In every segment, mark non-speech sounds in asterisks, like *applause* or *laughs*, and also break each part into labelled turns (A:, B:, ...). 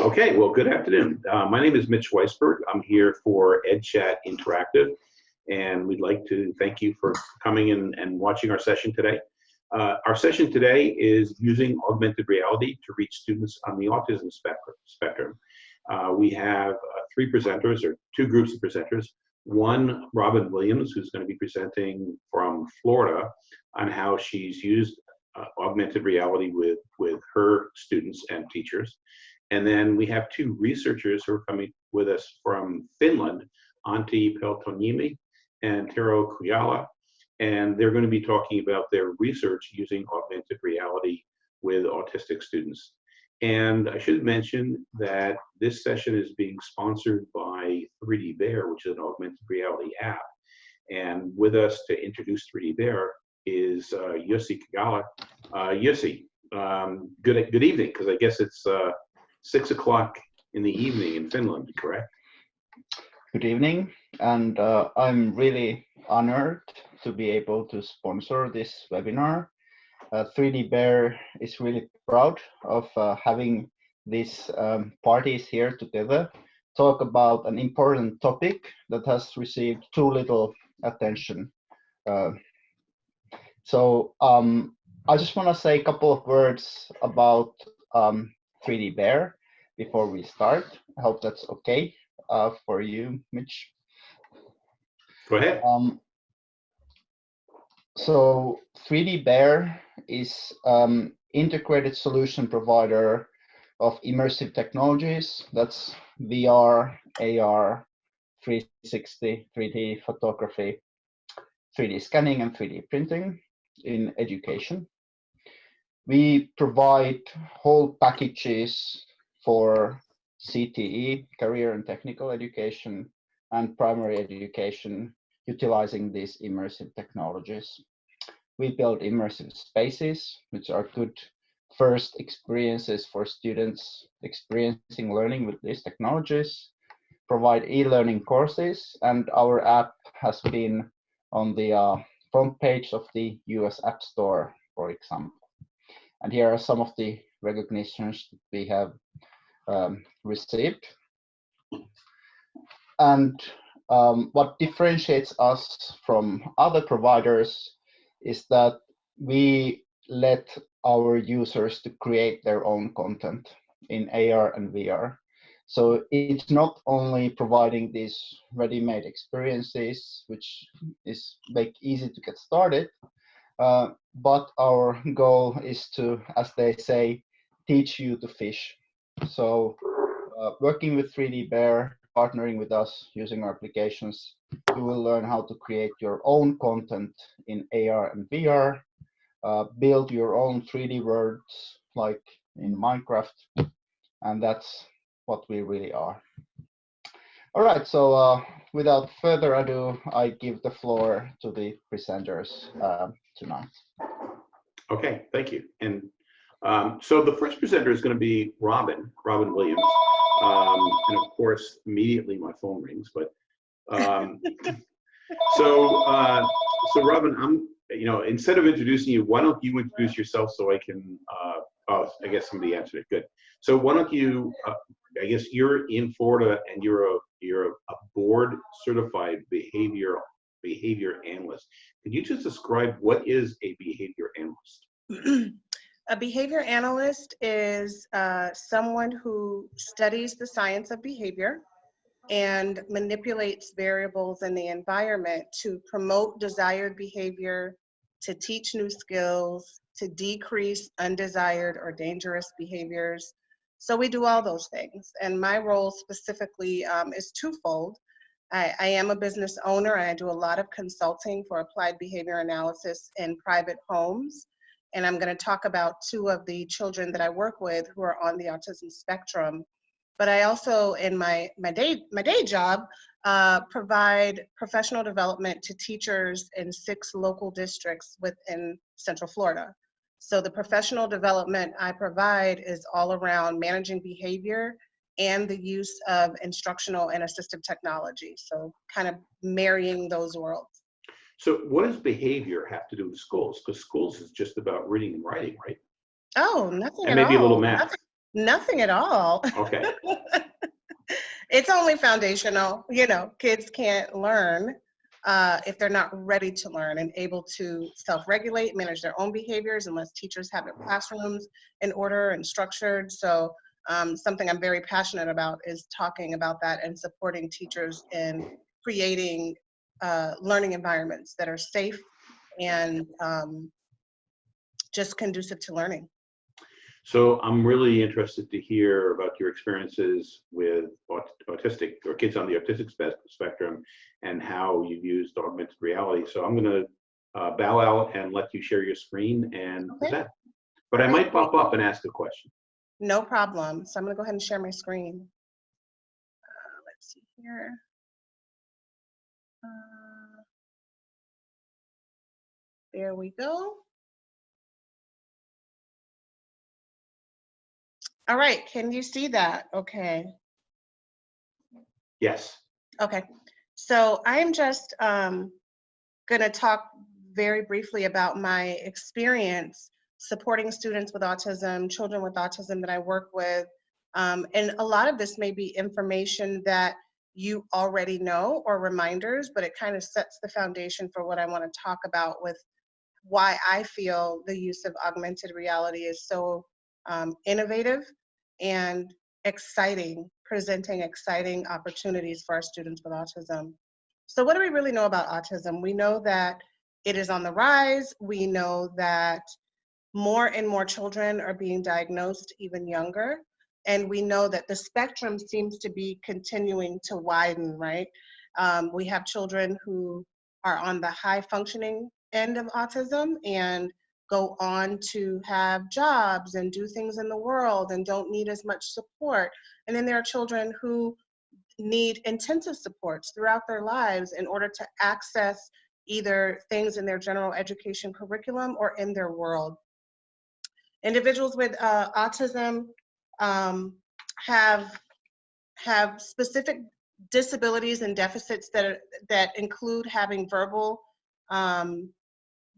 A: Okay, well, good afternoon. Uh, my name is Mitch Weisberg. I'm here for EdChat Interactive, and we'd like to thank you for coming in and watching our session today. Uh, our session today is using augmented reality to reach students on the autism spectrum. Uh, we have uh, three presenters, or two groups of presenters. One, Robin Williams, who's going to be presenting from Florida on how she's used uh, augmented reality with, with her students and teachers. And then we have two researchers who are coming with us from Finland, Antti Peltoniemi and Tero Kujala. And they're going to be talking about their research using augmented reality with autistic students. And I should mention that this session is being sponsored by 3D Bear, which is an augmented reality app. And with us to introduce 3D Bear is uh, Jussi Kajala. Uh, Jussi, um, good, good evening, because I guess it's uh, six o'clock in the evening in Finland, correct?
B: Good evening, and uh, I'm really honored to be able to sponsor this webinar. Uh, 3D Bear is really proud of uh, having these um, parties here together talk about an important topic that has received too little attention. Uh, so um, I just want to say a couple of words about um, 3D Bear before we start. I hope that's okay uh, for you, Mitch.
A: Go ahead. Um,
B: so 3D Bear is um, integrated solution provider of immersive technologies. That's VR, AR, 360, 3D photography, 3D scanning, and 3D printing in education. We provide whole packages for CTE, career and technical education, and primary education utilizing these immersive technologies. We build immersive spaces, which are good first experiences for students experiencing learning with these technologies, provide e-learning courses, and our app has been on the uh, front page of the US App Store, for example. And here are some of the recognitions that we have um, received. And um, what differentiates us from other providers is that we let our users to create their own content in AR and VR. So it's not only providing these ready-made experiences, which is make easy to get started, uh, but our *laughs* goal is to, as they say, teach you to fish. So uh, working with 3D Bear, partnering with us using our applications, you will learn how to create your own content in AR and VR, uh, build your own 3D worlds like in Minecraft, and that's what we really are. All right, so uh, without further ado, I give the floor to the presenters uh, tonight.
A: Okay, thank you. And um, so the first presenter is going to be Robin, Robin Williams. Um, and of course, immediately my phone rings. But um, *laughs* so, uh, so Robin, I'm, you know, instead of introducing you, why don't you introduce yourself so I can, uh, oh, I guess somebody answered it. Good. So why don't you, uh, I guess you're in Florida and you're a, you're a, board certified behavior behavior analyst. Could you just describe what is a behavior analyst? *clears throat*
C: A behavior analyst is uh, someone who studies the science of behavior and manipulates variables in the environment to promote desired behavior, to teach new skills, to decrease undesired or dangerous behaviors. So we do all those things. And my role specifically um, is twofold. I, I, am a business owner. I do a lot of consulting for applied behavior analysis in private homes and I'm going to talk about two of the children that I work with who are on the autism spectrum. But I also, in my my day my day job, uh, provide professional development to teachers in six local districts within Central Florida. So the professional development I provide is all around managing behavior and the use of instructional and assistive technology. So kind of marrying those worlds.
A: So what does behavior have to do with schools? Because schools is just about reading and writing, right?
C: Oh, nothing
A: and maybe
C: all.
A: a little math.
C: Nothing, Nothing at all.
A: Okay, *laughs*
C: it's only foundational. You know, kids can't learn uh, if they're not ready to learn and able to self-regulate, manage their own behaviors, unless teachers have their classrooms in order and structured. So um, something I'm very passionate about is talking about that and supporting teachers in creating uh, learning environments that are safe and um, just conducive to learning.
A: so I'm really interested to hear about your experiences with aut- autistic or kids on the autistic spe- spectrum and how you've used augmented reality. So I'm gonna uh, bow out and let you share your screen and
C: Okay.
A: present. But I might pop up and ask a question.
C: No problem. So I'm gonna go ahead and share my screen. Uh, let's see here. Uh, there we go. All right, can you see that? Okay.
A: Yes.
C: Okay, so I'm just um, going to talk very briefly about my experience supporting students with autism, children with autism that I work with. Um, and a lot of this may be information that you already know or reminders, but it kind of sets the foundation for what I want to talk about with why I feel the use of augmented reality is so um, innovative and exciting, presenting exciting opportunities for our students with autism. So what do we really know about autism? We know that it is on the rise. We know that more and more children are being diagnosed even younger. And we know that the spectrum seems to be continuing to widen, right? Um, we have children who are on the high functioning end of autism and go on to have jobs and do things in the world and don't need as much support. And then there are children who need intensive supports throughout their lives in order to access either things in their general education curriculum or in their world. Individuals with uh, autism um, have have specific disabilities and deficits that are, that include having verbal um,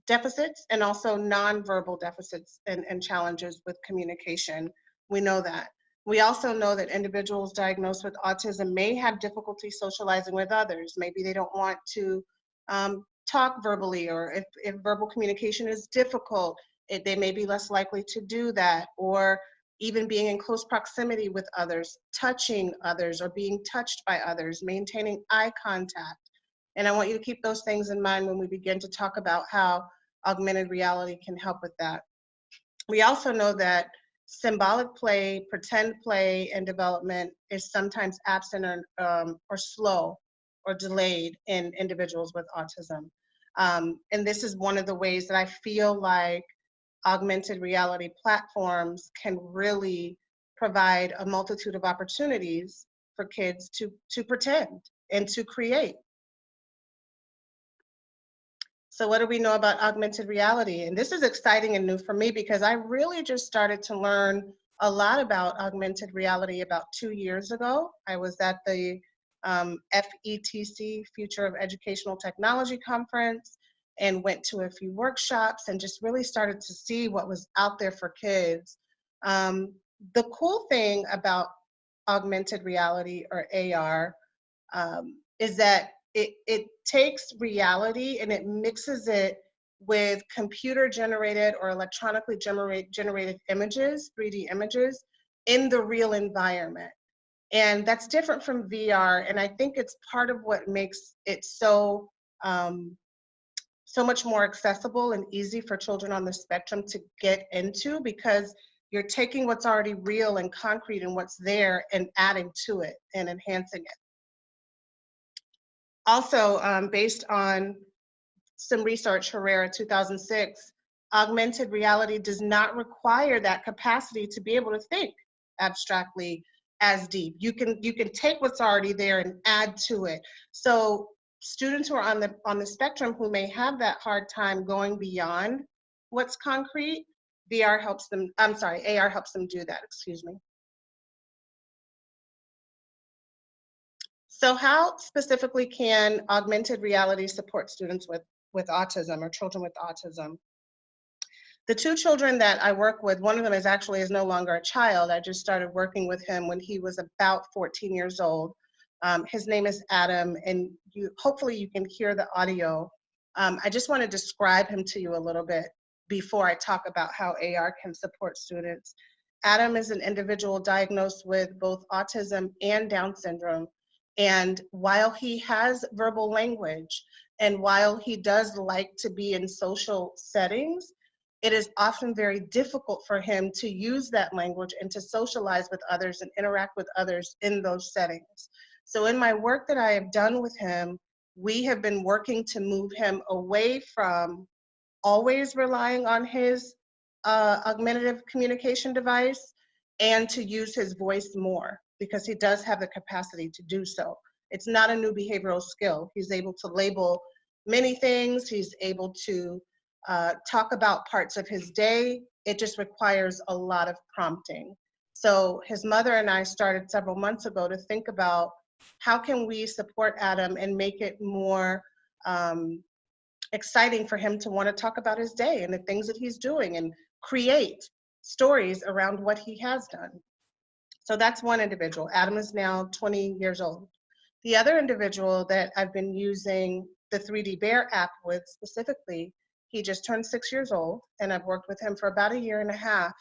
C: deficits and also nonverbal deficits and, and challenges with communication. We know that. We also know that individuals diagnosed with autism may have difficulty socializing with others. Maybe they don't want to um, talk verbally, or if, if verbal communication is difficult, it, they may be less likely to do that, or even being in close proximity with others, touching others, or being touched by others, maintaining eye contact. And I want you to keep those things in mind when we begin to talk about how augmented reality can help with that. We also know that symbolic play, pretend play, and development is sometimes absent or, um, or slow or delayed in individuals with autism. Um, and this is one of the ways that I feel like augmented reality platforms can really provide a multitude of opportunities for kids to, to pretend and to create. So what do we know about augmented reality? And this is exciting and new for me because I really just started to learn a lot about augmented reality about two years ago. I was at the um, FETC, Future of Educational Technology Conference, and went to a few workshops and just really started to see what was out there for kids. Um, the cool thing about augmented reality or AR um, is that it, it takes reality and it mixes it with computer generated or electronically generate, generated images, 3D images, in the real environment. And that's different from VR. And I think it's part of what makes it so um, so much more accessible and easy for children on the spectrum to get into because you're taking what's already real and concrete and what's there and adding to it and enhancing it. Also, um, based on some research, Herrera 2006, augmented reality does not require that capacity to be able to think abstractly as deep. You can you can take what's already there and add to it. So students who are on the on the spectrum who may have that hard time going beyond what's concrete, VR helps them, I'm sorry, AR helps them do that, excuse me. So how specifically can augmented reality support students with, with autism or children with autism? The two children that I work with, one of them is actually is no longer a child. I just started working with him when he was about 14 years old. Um, his name is Adam, and you hopefully you can hear the audio. Um, I just want to describe him to you a little bit before I talk about how AR can support students. Adam is an individual diagnosed with both autism and Down syndrome. And while he has verbal language and while he does like to be in social settings, it is often very difficult for him to use that language and to socialize with others and interact with others in those settings. So in my work that I have done with him, we have been working to move him away from always relying on his uh, augmentative communication device and to use his voice more because he does have the capacity to do so. It's not a new behavioral skill. He's able to label many things. He's able to uh, talk about parts of his day. It just requires a lot of prompting. So his mother and I started several months ago to think about how can we support Adam and make it more um, exciting for him to want to talk about his day and the things that he's doing and create stories around what he has done. So that's one individual. Adam is now 20 years old. The other individual that I've been using the 3D Bear app with specifically, he just turned six years old and I've worked with him for about a year and a half.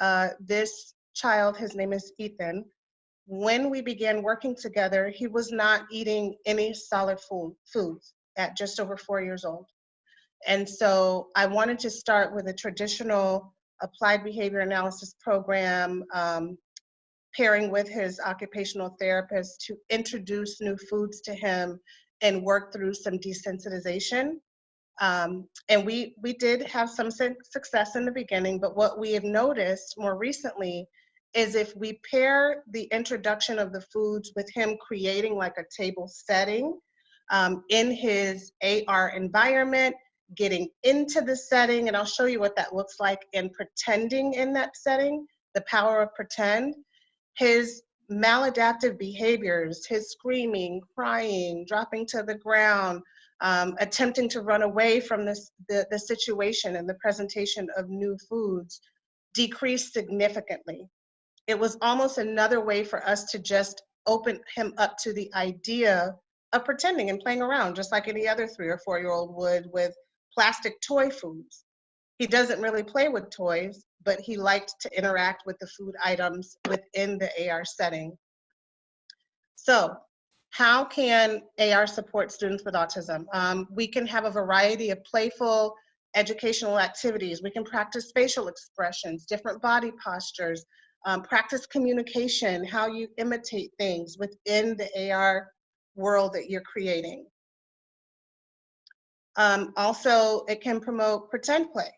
C: Uh, this child, his name is Ethan, when we began working together, he was not eating any solid food, foods at just over four years old. And so I wanted to start with a traditional applied behavior analysis program, um, pairing with his occupational therapist to introduce new foods to him and work through some desensitization. Um, and we, we did have some success in the beginning, but what we have noticed more recently is if we pair the introduction of the foods with him creating like a table setting um, in his AR environment, getting into the setting, and I'll show you what that looks like in pretending in that setting, the power of pretend. His maladaptive behaviors, his screaming, crying, dropping to the ground, um, attempting to run away from this, the, the situation and the presentation of new foods decreased significantly it was almost another way for us to just open him up to the idea of pretending and playing around, just like any other three or four year old would with plastic toy foods. He doesn't really play with toys, but he liked to interact with the food items within the AR setting. So, how can AR support students with autism? Um, we can have a variety of playful educational activities. We can practice facial expressions, different body postures, um, practice communication, how you imitate things within the AR world that you're creating. Um, also, it can promote pretend play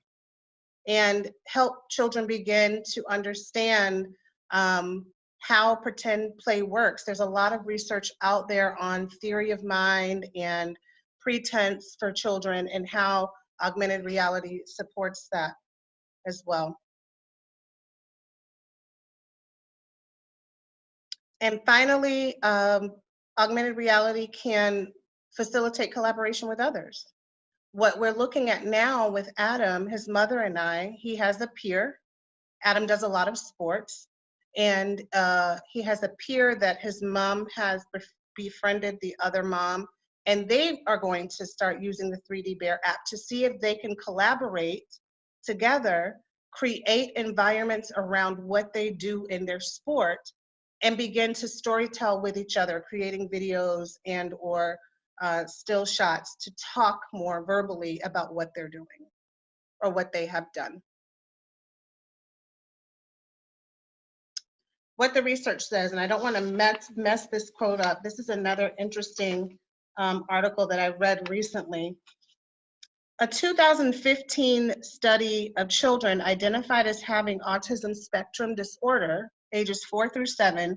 C: and help children begin to understand um, how pretend play works. There's a lot of research out there on theory of mind and pretense for children and how augmented reality supports that as well. And finally, um, augmented reality can facilitate collaboration with others. What we're looking at now with Adam, his mother and I, he has a peer. Adam does a lot of sports and uh, he has a peer that his mom has befriended the other mom and they are going to start using the 3D Bear app to see if they can collaborate together, create environments around what they do in their sport and begin to storytell with each other, creating videos and or uh, still shots to talk more verbally about what they're doing or what they have done. What the research says, and I don't want to mess, mess this quote up, this is another interesting um, article that I read recently. A 2015 study of children identified as having autism spectrum disorder ages four through seven,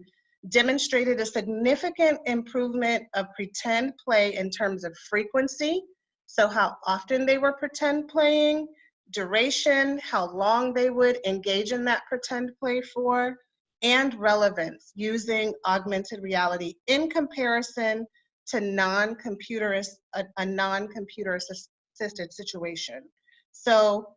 C: demonstrated a significant improvement of pretend play in terms of frequency, so how often they were pretend playing, duration, how long they would engage in that pretend play for, and relevance using augmented reality in comparison to non-computer a, a non-computer assisted situation. So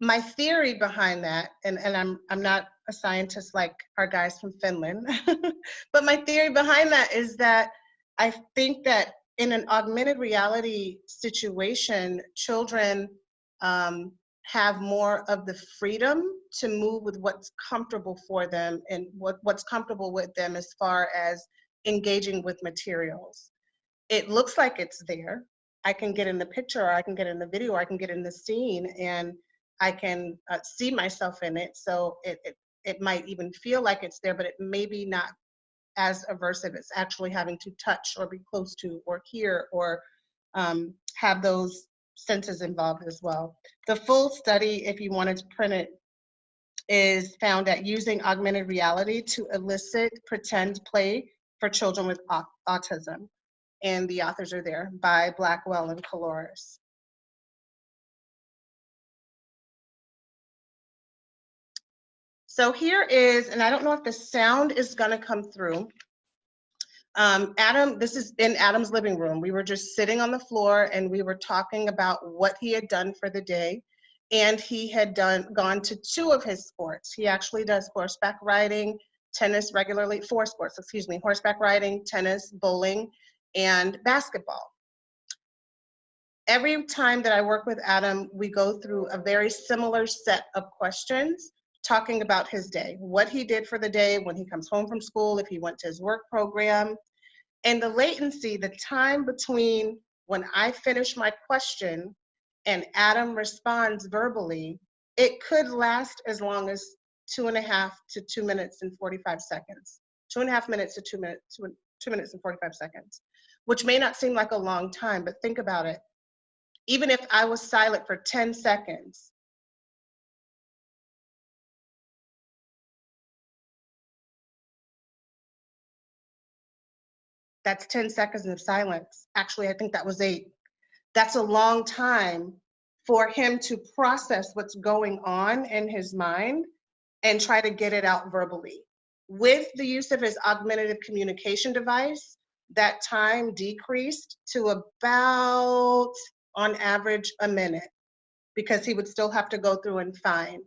C: my theory behind that, and, and I'm, I'm not a scientist like our guys from Finland, *laughs* but my theory behind that is that I think that in an augmented reality situation, children um, have more of the freedom to move with what's comfortable for them and what, what's comfortable with them as far as engaging with materials. It looks like it's there. I can get in the picture, or I can get in the video, or I can get in the scene, and I can uh, see myself in it. So it, it it might even feel like it's there, but it may be not as aversive. It's actually having to touch or be close to or hear or um, have those senses involved as well. The full study, if you wanted to print it, is found at using augmented reality to elicit pretend play for children with au- autism. And the authors are there by Blackwell and Coulouris. So here is, and I don't know if the sound is gonna come through. Um, Adam, this is in Adam's living room. We were just sitting on the floor and we were talking about what he had done for the day. And he had done gone to two of his sports. He actually does horseback riding, tennis regularly, four sports, excuse me, horseback riding, tennis, bowling, and basketball. Every time that I work with Adam, we go through a very similar set of questions talking about his day, what he did for the day when he comes home from school, if he went to his work program. And the latency, the time between when I finish my question and Adam responds verbally, it could last as long as two and a half to two minutes and 45 seconds. Two and a half minutes to two minutes, two, two minutes and 45 seconds, which may not seem like a long time, but think about it. Even if I was silent for 10 seconds, That's 10 seconds of silence. Actually, I think that was eight. That's a long time for him to process what's going on in his mind and try to get it out verbally. With the use of his augmentative communication device, that time decreased to about, on average, a minute because he would still have to go through and find.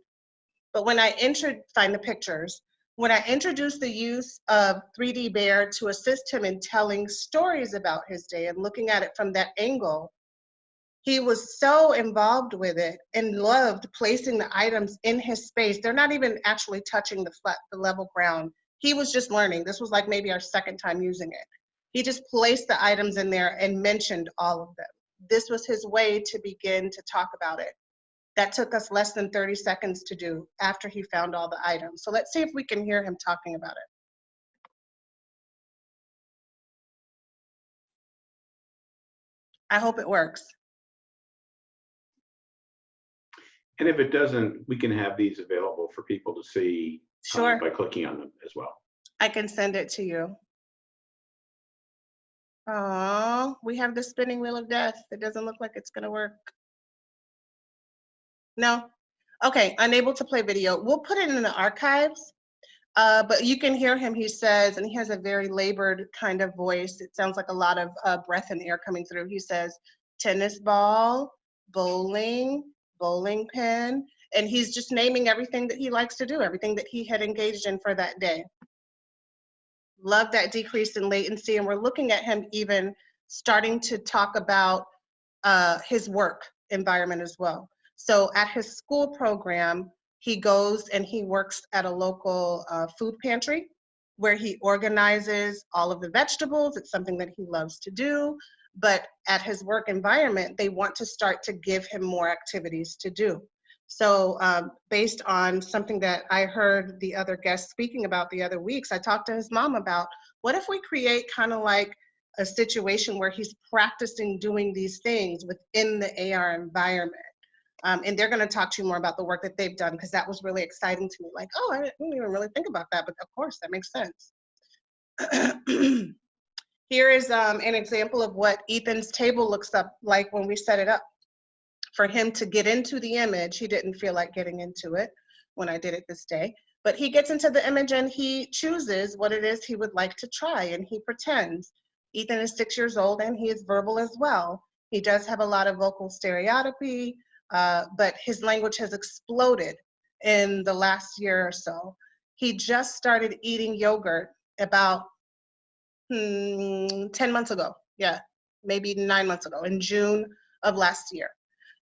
C: But when I entered, find the pictures, when I introduced the use of 3D Bear to assist him in telling stories about his day and looking at it from that angle, he was so involved with it and loved placing the items in his space. They're not even actually touching the flat, the level ground. He was just learning. This was like maybe our second time using it. He just placed the items in there and mentioned all of them. This was his way to begin to talk about it. That took us less than 30 seconds to do after he found all the items. So let's see if we can hear him talking about it. I hope it works.
A: And if it doesn't, we can have these available for people to see um,
C: Sure,
A: by clicking on them as well.
C: I can send it to you. Oh, we have the spinning wheel of death. It doesn't look like it's gonna work. No? Okay, unable to play video. We'll put it in the archives. Uh, but you can hear him, he says, and he has a very labored kind of voice. It sounds like a lot of uh, breath and air coming through. He says, tennis ball, bowling, bowling pin, and he's just naming everything that he likes to do, everything that he had engaged in for that day. Love that decrease in latency, and we're looking at him even starting to talk about uh, his work environment as well. So at his school program, he goes and he works at a local uh, food pantry where he organizes all of the vegetables. It's something that he loves to do. But at his work environment, they want to start to give him more activities to do. So, um, based on something that I heard the other guests speaking about the other weeks, I talked to his mom about what if we create kind of like a situation where he's practicing doing these things within the AR environment. Um, and they're going to talk to you more about the work that they've done because that was really exciting to me. Like, oh, I didn't even really think about that, but of course, that makes sense. *clears throat* Here is um, an example of what Ethan's table looks up like when we set it up. For him to get into the image, he didn't feel like getting into it when I did it this day, but he gets into the image and he chooses what it is he would like to try and he pretends. Ethan is six years old and he is verbal as well. He does have a lot of vocal stereotypy, uh, but his language has exploded in the last year or so. He just started eating yogurt about hmm, 10 months ago. Yeah, maybe nine months ago, in June of last year.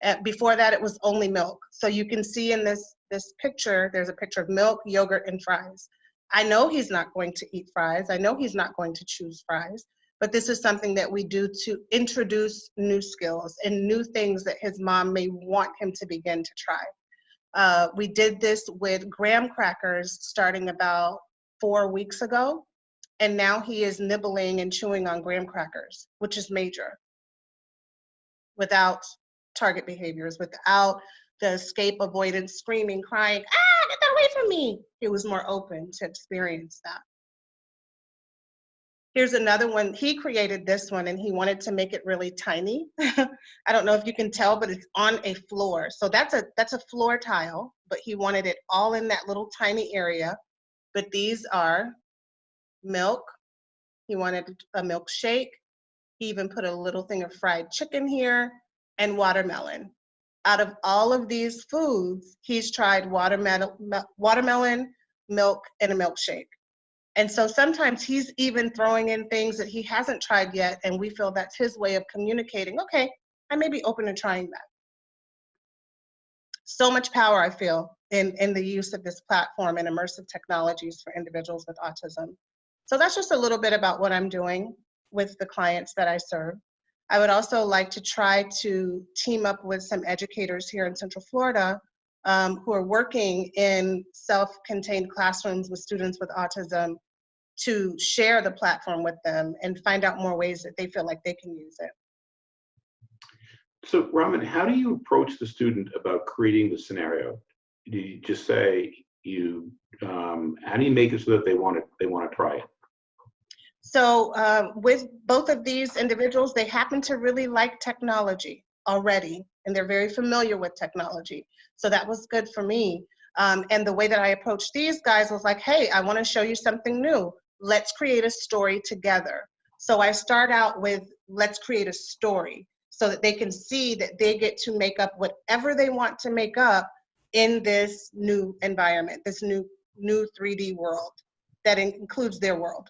C: Uh, before that, it was only milk. So you can see in this, this picture, there's a picture of milk, yogurt, and fries. I know he's not going to eat fries. I know he's not going to choose fries, but this is something that we do to introduce new skills and new things that his mom may want him to begin to try. Uh, we did this with graham crackers starting about four weeks ago, and now he is nibbling and chewing on graham crackers, which is major, without target behaviors, without the escape avoidance, screaming, crying, ah, get that away from me. He was more open to experience that. Here's another one. He created this one and he wanted to make it really tiny. *laughs* I don't know if you can tell, but it's on a floor. So that's a that's a floor tile, but he wanted it all in that little tiny area. But these are milk. He wanted a milkshake. He even put a little thing of fried chicken here and watermelon. Out of all of these foods, he's tried watermelon, watermelon, milk, and a milkshake. And so sometimes he's even throwing in things that he hasn't tried yet, and we feel that's his way of communicating, okay, I may be open to trying that. So much power I feel in, in the use of this platform and immersive technologies for individuals with autism. So that's just a little bit about what I'm doing with the clients that I serve. I would also like to try to team up with some educators here in Central Florida um, who are working in self-contained classrooms with students with autism to share the platform with them and find out more ways that they feel like they can use it.
A: So Raman, how do you approach the student about creating the scenario? Do you just say you, um, how do you make it so that they want to, they want to try it?
C: So uh, with both of these individuals, they happen to really like technology already, and they're very familiar with technology. So that was good for me. Um, and the way that I approached these guys was like, hey, I want to show you something new. Let's create a story together. So I start out with let's create a story so that they can see that they get to make up whatever they want to make up in this new environment, this new new 3D world that includes their world.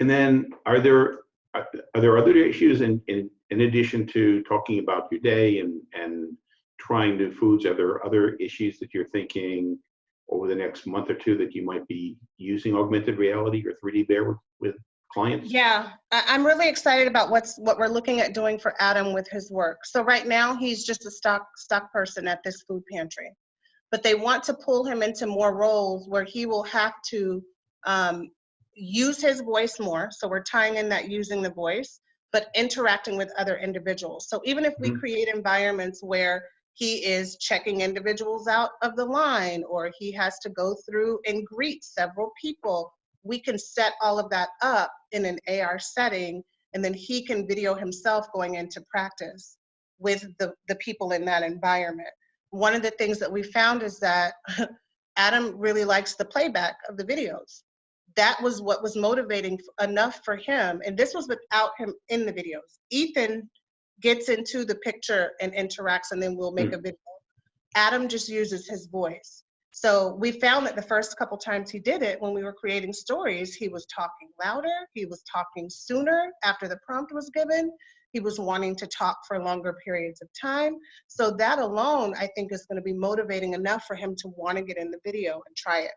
A: And then are there are there other issues in, in, in addition to talking about your day and, and trying new foods? Are there other issues that you're thinking over the next month or two that you might be using augmented reality or 3D Bear with, with clients?
C: Yeah, I'm really excited about what's what we're looking at doing for Adam with his work. So right now he's just a stock stock person at this food pantry, but they want to pull him into more roles where he will have to um, use his voice more. So we're tying in that using the voice, but interacting with other individuals. So even if we mm -hmm. create environments where he is checking individuals out of the line or he has to go through and greet several people, we can set all of that up in an AR setting and then he can video himself going into practice with the, the people in that environment. One of the things that we found is that *laughs* Adam really likes the playback of the videos that was what was motivating enough for him. And this was without him in the videos. Ethan gets into the picture and interacts, and then we'll make mm. a video. Adam just uses his voice. So we found that the first couple times he did it, when we were creating stories, he was talking louder, he was talking sooner after the prompt was given, he was wanting to talk for longer periods of time. So that alone, I think, is going to be motivating enough for him to want to get in the video and try it.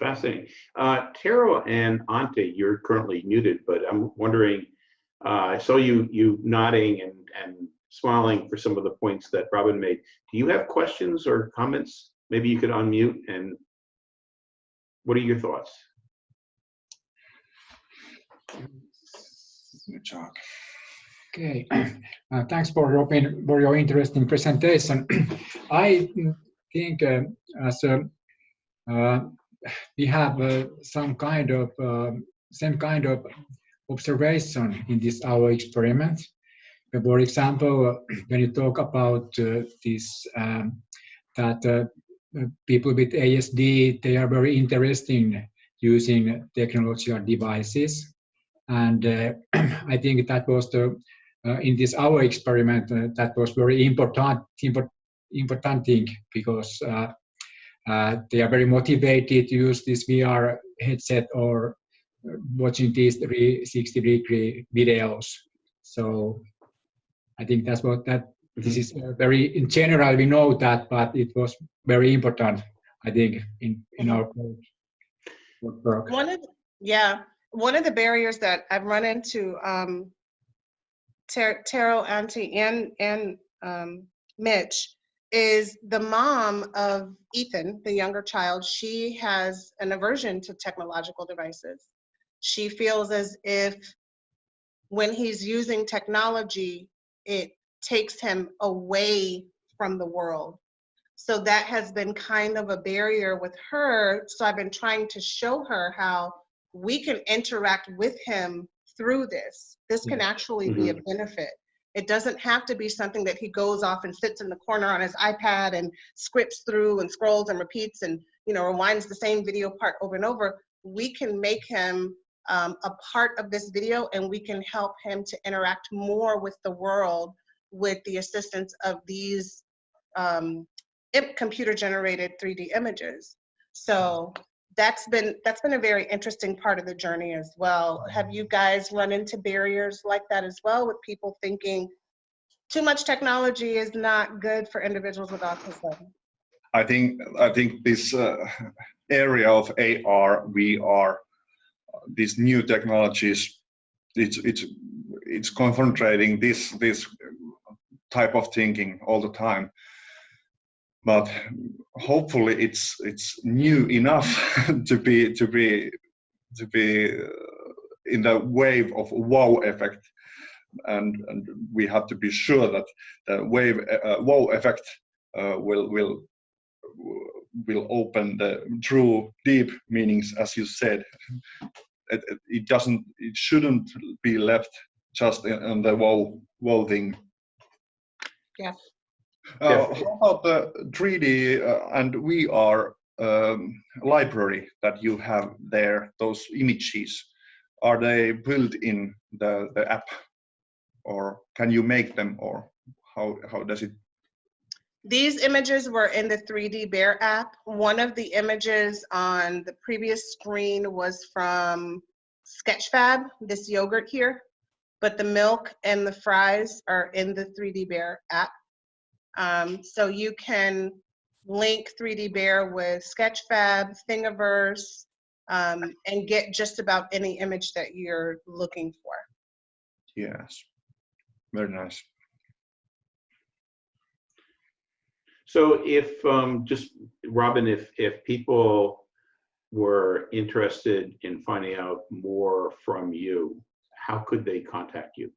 A: Fascinating. Uh, Tero and Antti, you're currently muted, but I'm wondering, uh, I saw you you nodding and, and smiling for some of the points that Robin made. Do you have questions or comments? Maybe you could unmute and what are your thoughts?
D: Okay, uh, thanks for your, for your interesting presentation. *clears throat* I think uh, as a uh, we have uh, some kind of um, same kind of observation in this our experiment. For example, *clears throat* when you talk about uh, this, um, that uh, people with ASD, they are very interested in using technological devices. And uh, *clears throat* I think that was the uh, in this our experiment uh, that was very important import, important thing because uh, uh, they are very motivated to use this VR headset or uh, watching these 360 degree videos. So I think that's what that this is uh, very in general we know that, but it was very important. I think in in our work.
C: One of, yeah, one of the barriers that I've run into, um, Taro, Antti, and, and, um, Mitch, is the mom of Ethan, the younger child, she has an aversion to technological devices. She feels as if when he's using technology, it takes him away from the world. So that has been kind of a barrier with her. So I've been trying to show her how we can interact with him through this. This can actually be a mm-hmm. benefit. It doesn't have to be something that he goes off and sits in the corner on his iPad and scripts through and scrolls and repeats and you know rewinds the same video part over and over. We can make him um, a part of this video and we can help him to interact more with the world with the assistance of these um, computer generated 3D images. So that's been that's been a very interesting part of the journey as well. Have you guys run into barriers like that as well with people thinking too much technology is not good for individuals with autism?
E: I think I think this uh, area of AR, VR, these new technologies, it's it's it's concentrating this this type of thinking all the time but hopefully it's it's new enough *laughs* to be to be to be uh, in the wave of wow effect. And, and we have to be sure that the wave uh, wow effect uh, will will will open the true deep meanings as you said. It, it doesn't it shouldn't be left just in, the wow wow thing.
C: Yeah
E: uh, how about the 3D uh, and VR um, library that you have there, those images? Are they built in the, the app or can you make them or how, how does it?
C: These images were in the 3D Bear app. One of the images on the previous screen was from Sketchfab, this yogurt here, but the milk and the fries are in the 3D Bear app. Um, so you can link 3D Bear with Sketchfab, Thingiverse, um, and get just about any image that you're looking for.
E: Yes, very nice.
A: So if, um, just, Robin, if, if people were interested in finding out more from you, how could they contact you?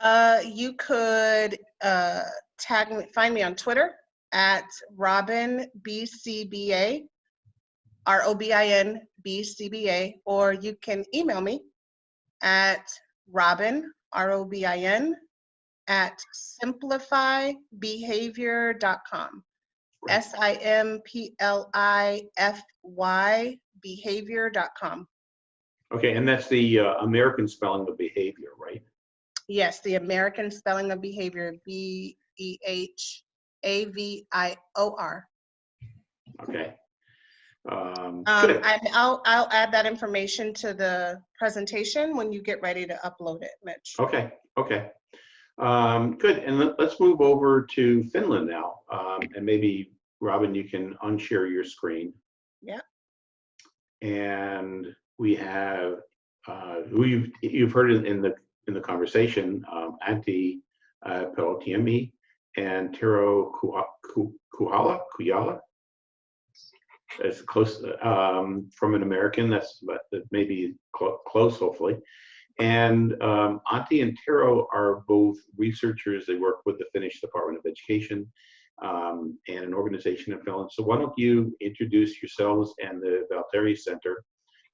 C: Uh, you could uh, tag me, find me on Twitter at Robin BCBA, R O B I N B C B A, or you can email me at Robin, R O B I N, at simplifybehavior.com. S I M P L I F Y behavior.com.
A: Okay, and that's the uh, American spelling of behavior, right?
C: Yes, the American spelling of behavior, B E H A V I O R.
A: Okay. Um,
C: Um. I, I'll, I'll add that information to the presentation when you get ready to upload it, Mitch.
A: Okay, okay. Um, good, and let, us move over to Finland now. Um, and maybe, Robin, you can unshare your screen.
C: Yeah.
A: And we have, uh, who you've, you've heard in, in the, in the conversation, um, Antti uh, Peltiemi and Tero Kuhala, Kuyala. As close um, from an American, that's but maybe cl close, hopefully. And um, Antti and Tero are both researchers. They work with the Finnish Department of Education um, and an organization in Finland. So why don't you introduce yourselves and the Valteri Center?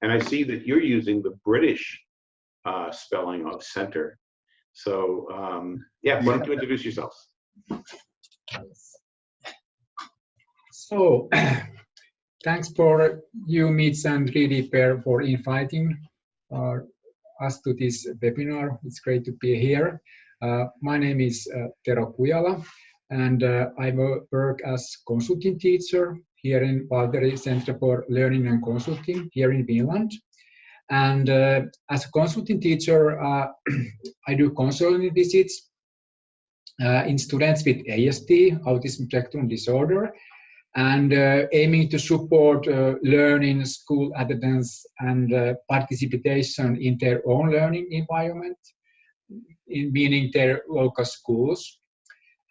A: And I see that you're using the British uh, spelling of center. So um, yeah, why don't you introduce yourselves?
D: So, *clears throat* thanks for you, Mitch and 3D Bear, for inviting uh, us to this webinar. It's great to be here. Uh, my name is uh, Tero Kujala, and uh, I work as consulting teacher here in Valteri Center for Learning and Consulting here in Finland. And uh, as a consulting teacher, uh, *clears throat* I do consulting visits uh, in students with ASD, autism spectrum disorder, and uh, aiming to support uh, learning, school attendance, and uh, participation in their own learning environment, in meaning their local schools.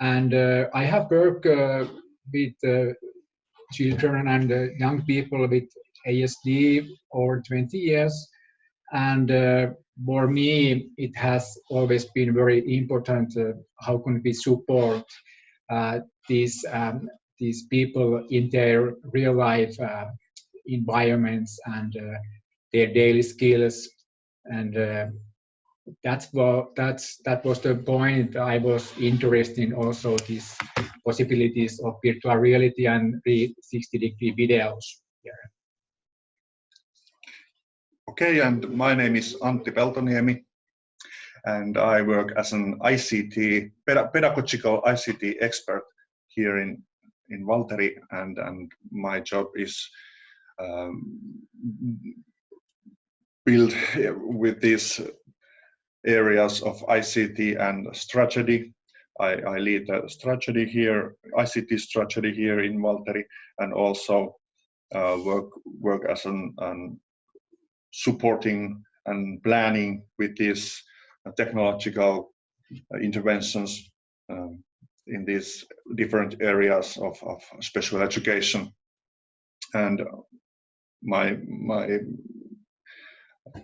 D: And uh, I have worked uh, with children and young people with ASD over 20 years. And for me, it has always been very important uh, how can we support uh, these um, these people in their real life uh, environments and uh, their daily skills and uh, that's what that's that was the point I was interested in also these possibilities of virtual reality and 360 degree videos.
E: Okay, and my name is Antti Peltoniemi, and I work as an ICT, pedagogical ICT expert here in, in Valteri, and, and my job is um, build with these areas of ICT and strategy. I, I lead the strategy here, ICT strategy here in Valteri, and also uh, work work as an, an supporting and planning with these uh, technological uh, interventions um, in these different areas of, of special education. And my, my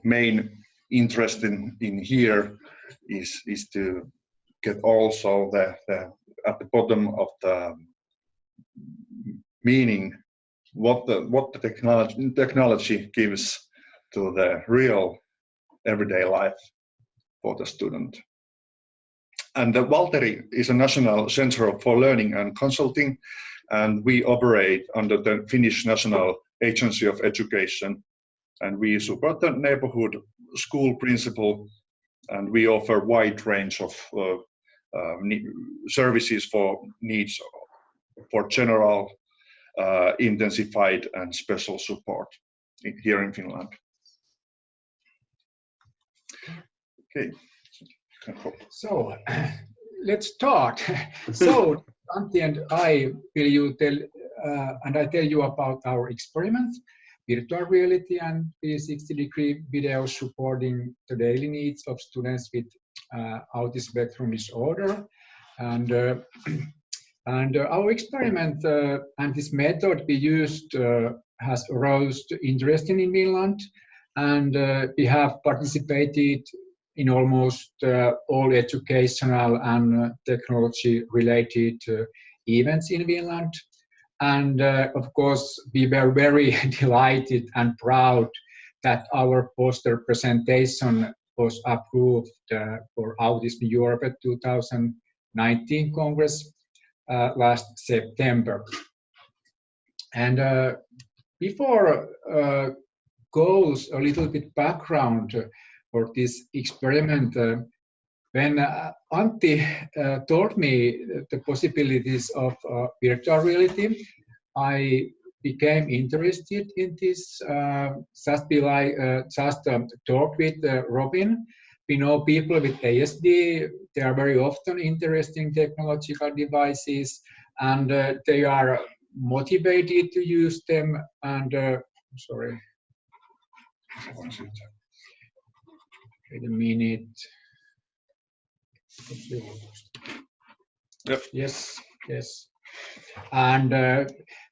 E: main interest in, in here is, is to get also the, the at the bottom of the meaning what the what the technology technology gives to the real everyday life for the student. And the Valteri is a national center for learning and consulting, and we operate under the Finnish National Agency of Education. And we support the neighborhood school principal, and we offer wide range of uh, uh, services for needs for general, uh, intensified, and special support here in Finland. Okay.
D: So let's start. *laughs* so Antti and I will you tell uh, and I tell you about our experiment, virtual reality and 360 degree video supporting the daily needs of students with uh, autism spectrum disorder. And uh, *clears throat* and uh, our experiment uh, and this method we used uh, has aroused interest in Finland, and uh, we have participated in almost uh, all educational and uh, technology related uh, events in Finland. And of course, we were very *laughs* delighted and proud that our poster presentation was approved for Autism Europe 2019 Congress last September. And uh, before uh, a little bit background for this experiment. Uh, when Antti told me the possibilities of uh, virtual reality, I became interested in this. Uh, just be like uh, just um, talk with uh, Robin. We know people with ASD. They are very often interested in technological devices, and uh, they are motivated to use them. And uh, sorry. Wait a minute.
E: Yep.
D: Yes, yes. And uh,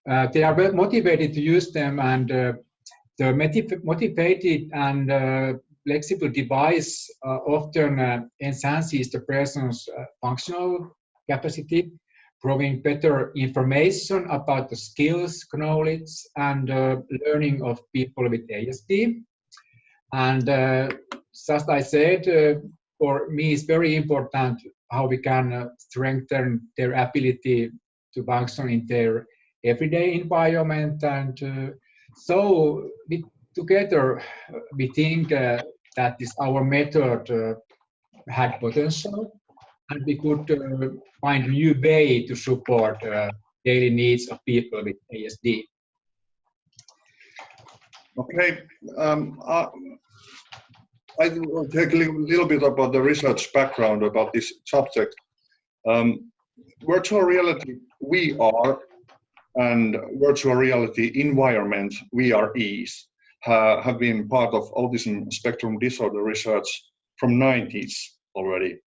D: uh, they are motivated to use them, and uh, the motiv- motivated and uh, flexible device uh, often uh, enhances the person's uh, functional capacity, providing better information about the skills, knowledge, and uh, learning of people with ASD. And just I said, uh, for me, it's very important how we can uh, strengthen their ability to function in their everyday environment. And uh, so we, together, we think that this our method had potential. and we could uh, find new way to support uh, daily needs of people with ASD.
E: Okay, um, uh, I will take a little, bit about the research background about this subject. Um, virtual reality VR and virtual reality environment VREs ha, have been part of autism spectrum disorder research from 90s already.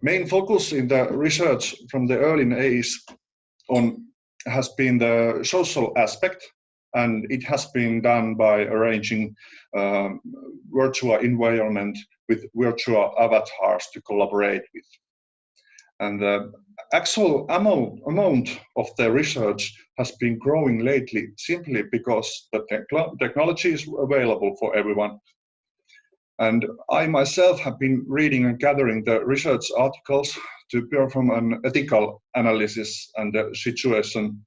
E: Main focus in the research from the early days on has been the social aspect and it has been done by arranging um, virtual environment with virtual avatars to collaborate with. And the actual amount, of the research has been growing lately simply because the technology is available for everyone. And I myself have been reading and gathering the research articles to perform an ethical analysis and the situation.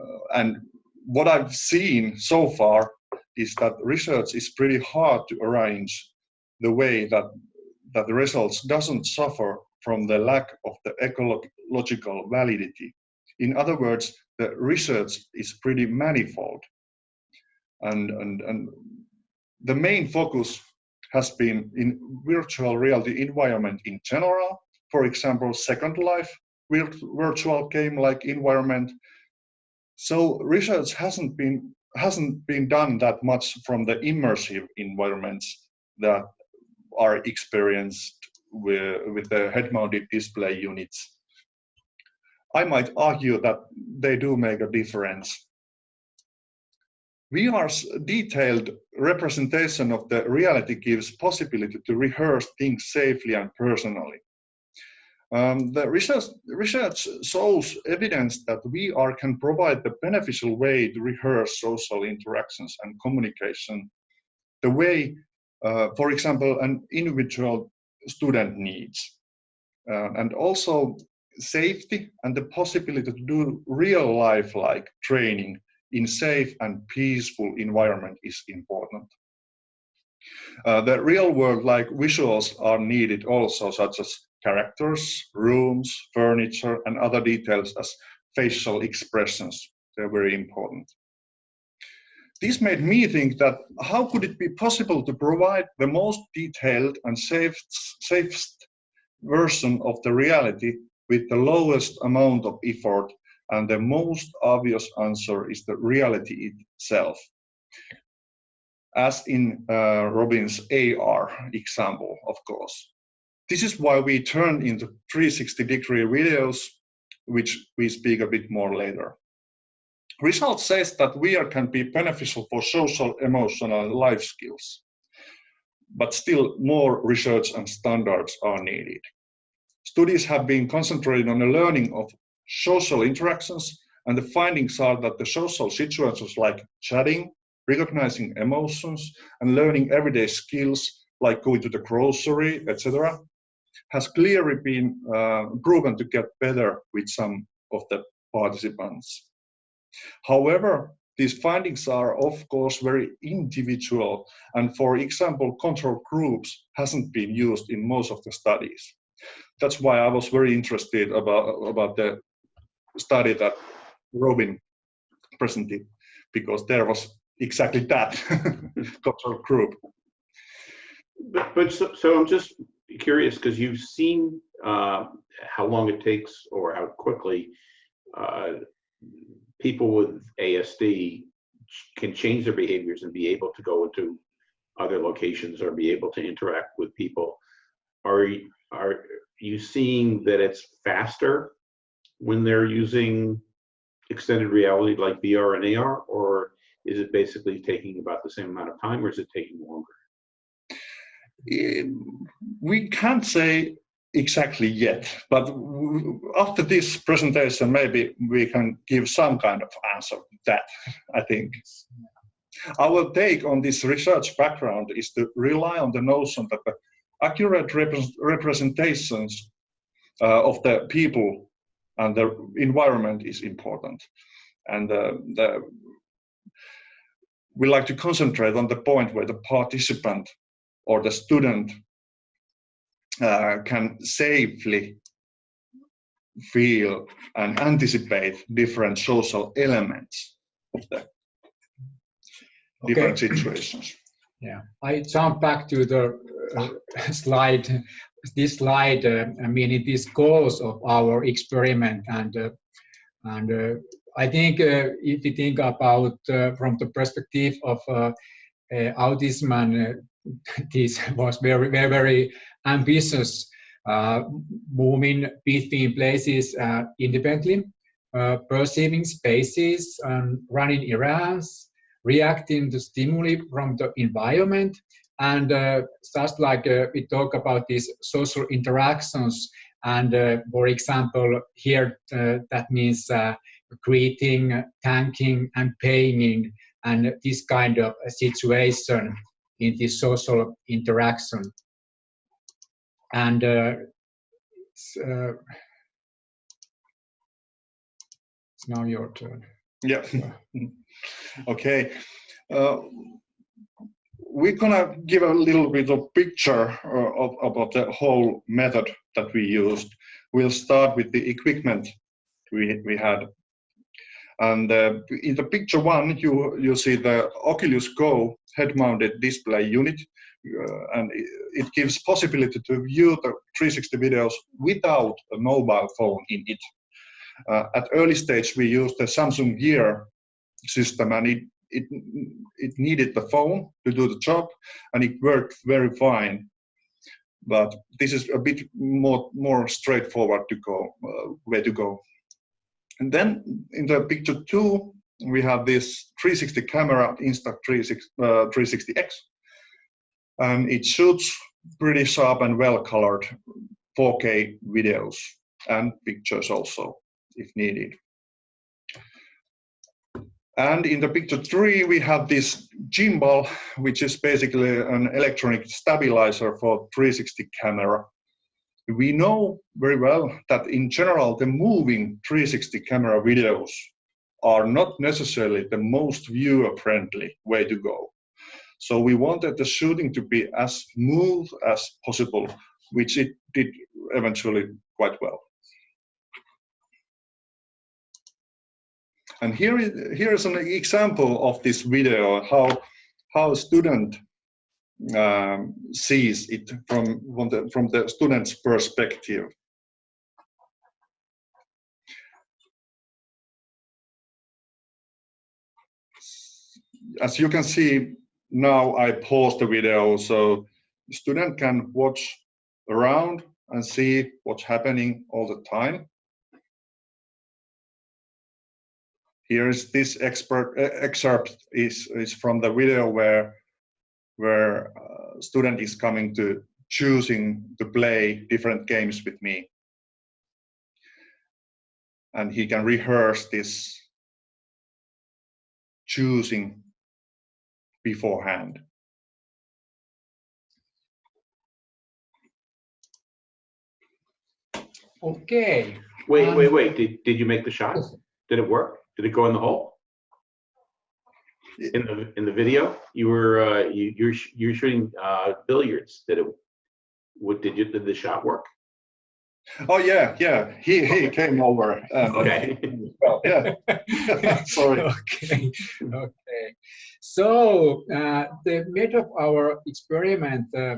E: Uh, and what I've seen so far is that research is pretty hard to arrange the way that that the results doesn't suffer from the lack of the ecological validity. In other words, the research is pretty manifold. And, and, and the main focus has been in virtual reality environment in general. For example, Second Life virtual game-like environment so research hasn't been hasn't been done that much from the immersive environments that are experienced with, with the head-mounted display units. I might argue that they do make a difference. VR's detailed representation of the reality gives possibility to rehearse things safely and personally. Um, the research, research shows evidence that VR can provide the beneficial way to rehearse social interactions and communication the way, uh, for example, an individual student needs. Uh, and also safety and the possibility to do real life like training in safe and peaceful environment is important. Uh, the real world like visuals are needed also such as characters, rooms, furniture, and other details as facial expressions. They're very important. This made me think that how could it be possible to provide the most detailed and safest, safest version of the reality with the lowest amount of effort and the most obvious answer is the reality itself as in uh, Robin's AR example, of course. This is why we turn into 360 degree videos, which we speak a bit more later. Result says that VR can be beneficial for social, emotional, and life skills. But still more research and standards are needed. Studies have been concentrated on the learning of social interactions and the findings are that the social situations like chatting, recognizing emotions and learning everyday skills like going to the grocery, etc., has clearly been uh, proven to get better with some of the participants. However, these findings are of course very individual and for example control groups hasn't been used in most of the studies. That's why I was very interested about, about the study that Robin presented because there was exactly that *laughs* control group.
A: But, but so, so I'm just curious because you've seen uh, how long it takes or how quickly uh, people with ASD can change their behaviors and be able to go into other locations or be able to interact with people. Are are you seeing that it's faster when they're using extended reality like VR and AR, or is it basically taking about the same amount of time or is it taking longer?
E: Um, we can't say exactly yet, but after this presentation, maybe we can give some kind of answer to that, I think. Our take on this research background is to rely on the notion that the accurate rep representations uh, of the people and the environment is important. And uh, the we like to concentrate on the point where the participant or the student uh, can safely feel and anticipate different social elements of the different situations.
D: Yeah, I jump back to the uh, *laughs* slide. This slide, uh, I mean, it is goals of our experiment, and uh, and uh, I think uh, if you think about uh, from the perspective of autism, and *laughs* this was very very very ambitious, moving between places independently, perceiving spaces, and running errands, reacting to stimuli from the environment and uh, just like uh, we talk about these social interactions and uh, for example here uh, that means uh, greeting thanking and paying and this kind of situation in this social interaction and uh, it's, it's now your turn
E: yeah *laughs* okay uh, we're gonna give a little bit of picture uh, of, about the whole method that we used. We'll start with the equipment we, we had. And uh, in the picture one, you, you see the Oculus Go head-mounted display unit, uh, and it, gives possibility to view the 360 videos without a mobile phone in it. Uh, at early stage, we used the Samsung Gear system, and it it it needed the phone to do the job and it worked very fine but this is a bit more more straightforward to go uh, way to go and then in the picture two we have this 360 camera insta360 uh, 360x and it shoots pretty sharp and well colored 4k videos and pictures also if needed and in the picture three, we have this gimbal, which is basically an electronic stabilizer for 360 camera. We know very well that in general, the moving 360 camera videos are not necessarily the most viewer-friendly way to go. So we wanted the shooting to be as smooth as possible, which it did eventually quite well. And here is, here is an example of this video, how, how a student um, sees it from, from, the, from the student's perspective. As you can see, now I pause the video so the student can watch around and see what's happening all the time. here is this expert uh, excerpt is is from the video where where uh, student is coming to choosing to play different games with me and he can rehearse this choosing beforehand
D: okay
A: Wait,
D: um,
A: wait, wait. Did, did you make the shot? Did it work? Did it go in the hole? In the in the video, you were uh, you you're sh- you're shooting uh, billiards. Did it? What did you did the shot work?
E: oh yeah yeah he he came over and,
A: Okay. *laughs*
E: well yeah *laughs* sorry *laughs*
D: okay okay so uh, the method of our experiment uh,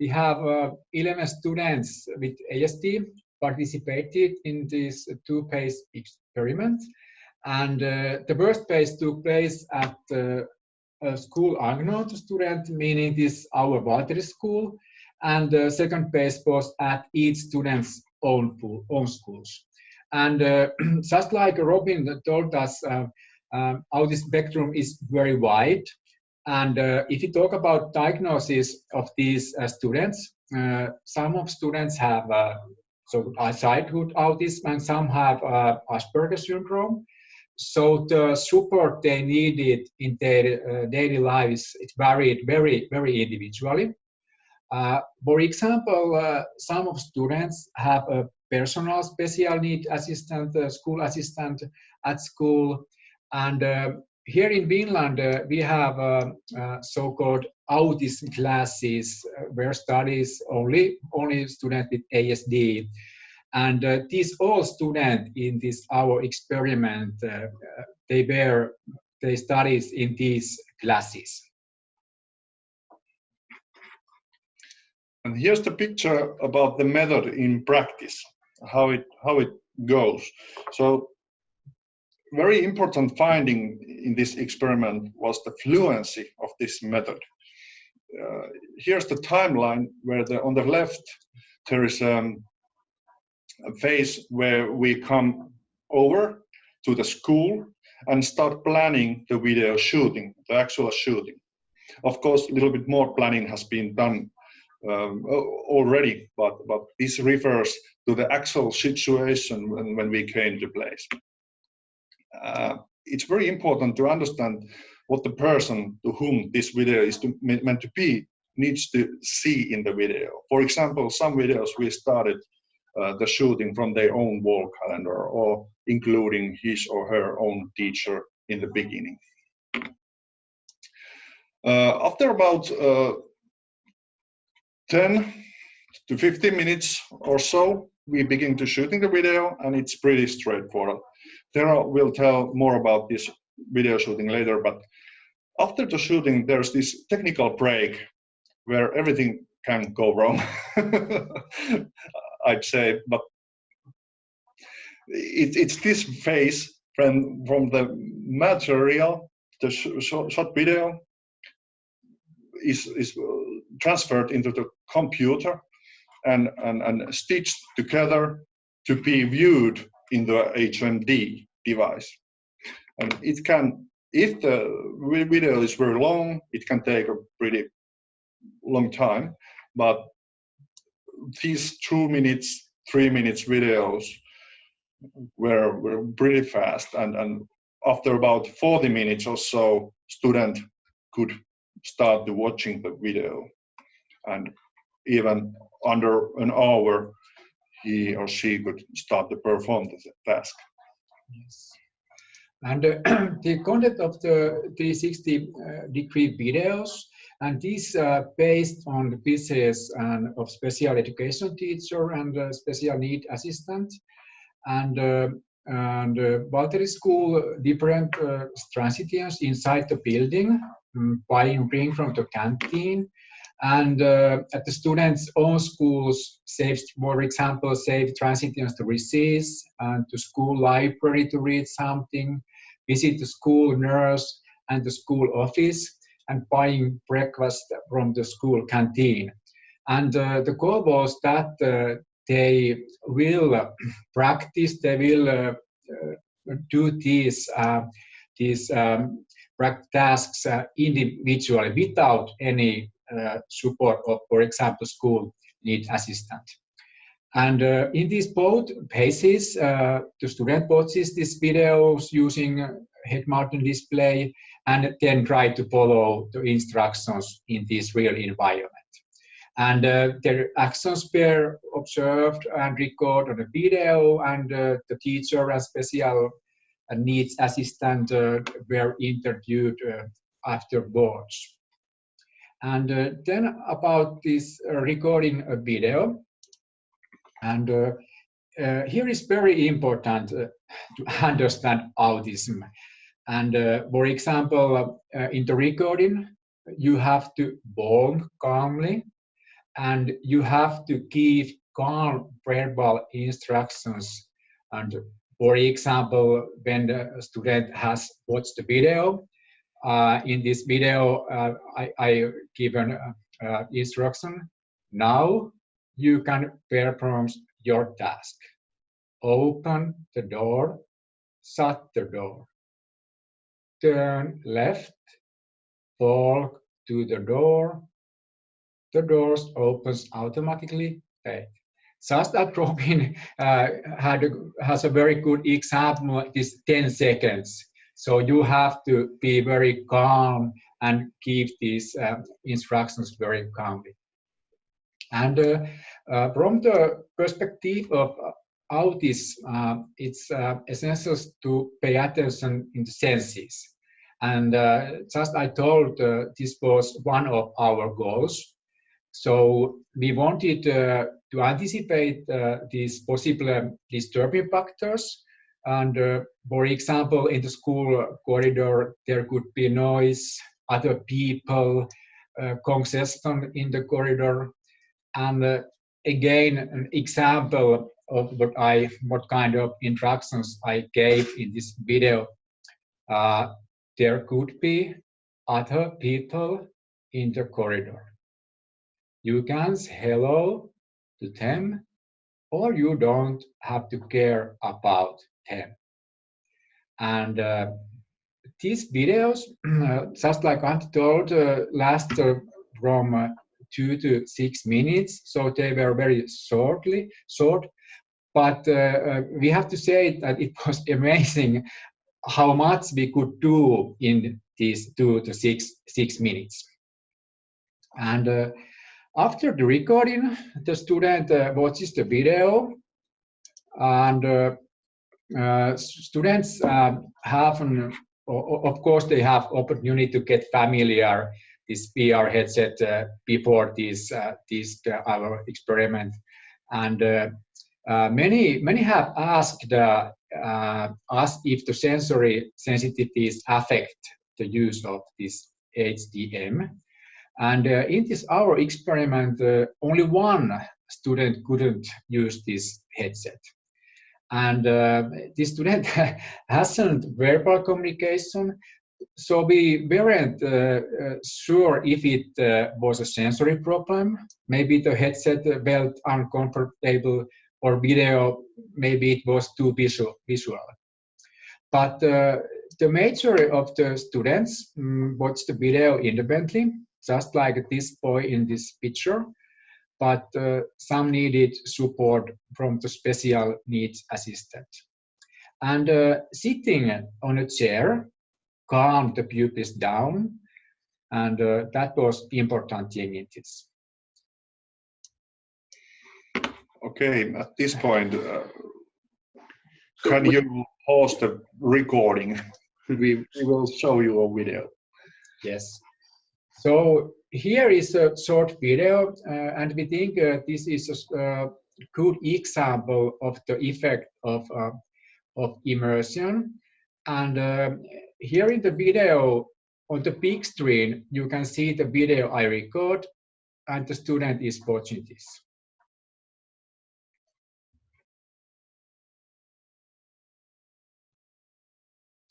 D: we have uh, 11 students with ASD participated in this two-phase experiment and uh, the first phase took place at uh, a school to student, meaning this our Valteri school, and the second phase was at each student's own, pool, own schools. And uh, *clears throat* just like Robin told us, um, this spectrum is very wide. And uh, if you talk about diagnosis of these uh, students, uh, some of students have uh, so childhood autism and some have Asperger syndrome. So the support they needed in their uh, daily lives it varied very very individually. Uh, for example uh, some of students have a personal special need assistant uh, school assistant at school and uh, here in Finland uh, we have a, so-called autism classes uh, where studies only only students with ASD. And uh, these all students in this our experiment, uh, uh, they were they studies in these classes.
E: And here's the picture about the method in practice, how it how it goes. So very important finding in this experiment was the fluency of this method. Uh, here's the timeline where the, on the left there is um, a phase where we come over to the school and start planning the video shooting, the actual shooting. Of course, a little bit more planning has been done um, already, but, but this refers to the actual situation when, when we came to place. Uh, it's very important to understand what the person to whom this video is to, meant to be needs to see in the video. For example, some videos we started uh, the shooting from their own wall calendar or including his or her own teacher in the beginning. Uh, after about uh, 10 to 15 minutes or so, we begin to shooting the video and it's pretty straightforward. Tero will tell more about this video shooting later, but after the shooting, there's this technical break where everything can go wrong, *laughs* I'd say, but it, it's this phase from, from the material, the sh short video, is, is transferred into the computer and, and, and stitched together to be viewed in the HMD device. And it can, if the video is very long, it can take a pretty long time, but these two minutes, three minutes videos were, were pretty fast. And, and after about 40 minutes or so, student could start watching the video. And even under an hour, he or she could start to perform the task.
D: Yes. And uh, *clears throat* the content of the 360 uh, degree videos, and these are based on the pieces and of special education teacher and uh, special need assistant. And uh, and uh, Valteri School different uh, transitians inside the building, um, buying bring from the canteen and uh, at the students' own schools, save, for example, save transitions to recess and to school library to read something, visit the school nurse and the school office, and buying breakfast from the school canteen. And uh, the goal was that uh, they will uh, practice, they will uh, uh, do these, these um, tasks individually without any support of, for example, school need assistant. And uh, in these both cases, uh, the student watches these videos using head mounted display and then try to follow the instructions in this real environment. And uh, their actions were observed and recorded on a video and uh, the teacher and special needs assistant uh, were interviewed afterwards. And uh, then about this uh, recording a video. And uh, uh, here is very important uh, *laughs* to understand autism. And uh, for example, in the recording, you have to bond calmly and you have to give calm verbal instructions. And for example, when the student has watched the video, uh, in this video, uh, I, I give an uh, instruction. Now you can perform your task. Open the door, shut the door. Turn left, walk to the door. The doors opens automatically. Okay. Just that Robin *laughs* uh, had has a very good example, this 10 seconds. So you have to be very calm and give these uh, instructions very calmly. And uh, uh, from the perspective of autism, uh, it's uh, essential to pay attention in the senses. And uh, just I told uh, this was one of our goals. So we wanted uh, to anticipate uh, these possible um, disturbing factors. And uh, for example, in the school corridor, there could be noise, other people, uh, congestion in the corridor. And uh, again, an example of what I, what kind of interactions I gave in this video. Uh, there could be other people in the corridor. You can say hello to them, or you don't have to care about them. And uh, these videos, *clears throat* just like I told, uh, last uh, from uh, two to six minutes, so they were very shortly short. But uh, uh, we have to say that it was *laughs* amazing how much we could do in these two to six six minutes. And uh, after the recording, the student uh, watches the video, and uh, uh, students um, have, an, of course, they have opportunity to get familiar this VR headset uh, before this uh, this our experiment, and many many have asked us if the sensory sensitivities affect the use of this HDM. And uh, in this our experiment, uh, only one student couldn't use this headset. And uh, this student *laughs* hasn't verbal communication, so we weren't uh, uh, sure if it uh, was a sensory problem. Maybe the headset felt uncomfortable or video, maybe it was too visual. visual. But the majority of the students um, watched the video independently just like this boy in this picture, but uh, some needed support from the special needs assistant. And uh, sitting on a chair calmed the pupils down, and uh, that was important thing in this.
E: Okay, at this point, uh, can you pause the recording? *laughs* we, we will show you a video.
D: Yes. So here is a short video, uh, and we think uh, this is a uh, good example of the effect of, uh, of immersion. And uh, here in the video, on the big screen, you can see the video I record, and the student is watching this.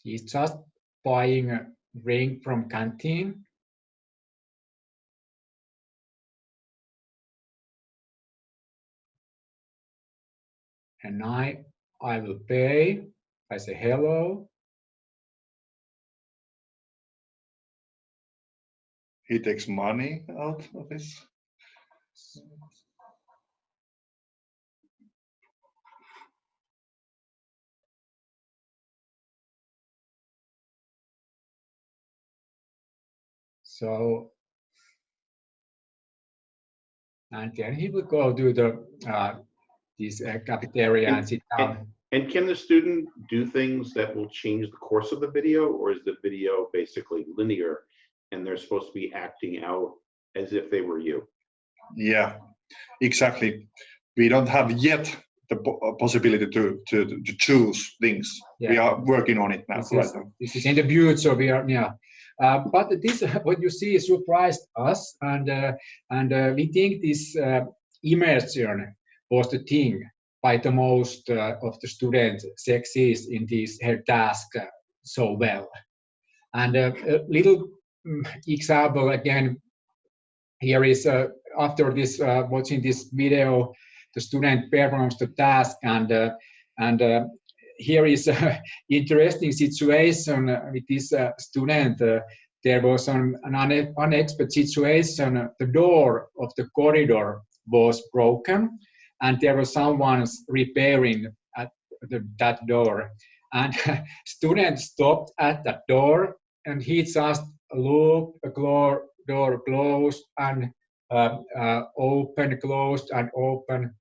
D: He's just buying a ring from canteen and I, I will pay. I say hello.
E: He takes money out of this.
D: So, and then he will go do the uh, this uh, cafeteria and sit down.
A: And can the student do things that will change the course of the video, or is the video basically linear and they're supposed to be acting out as if they were you?
E: Yeah, exactly. We don't have yet the uh, possibility to, to, to choose things. We are working on it now.
D: This
E: right
D: is,
E: now.
D: this is in the future. We are yeah. Uh, but this *laughs* what you see surprised us, and uh, and uh, we think this uh, immersion was the thing by the most uh, of the students succeed in this her task uh, so well. And uh, a little mm, example again here is uh, after this uh, watching this video, the student performs the task and uh, and uh, here is an *laughs* interesting situation with this student. There was an, an unexpected situation. The door of the corridor was broken, and there was someone repairing at the, that door. And *laughs* student stopped at that door, and he just looked, the door, door closed, and uh, uh, open, closed, and open.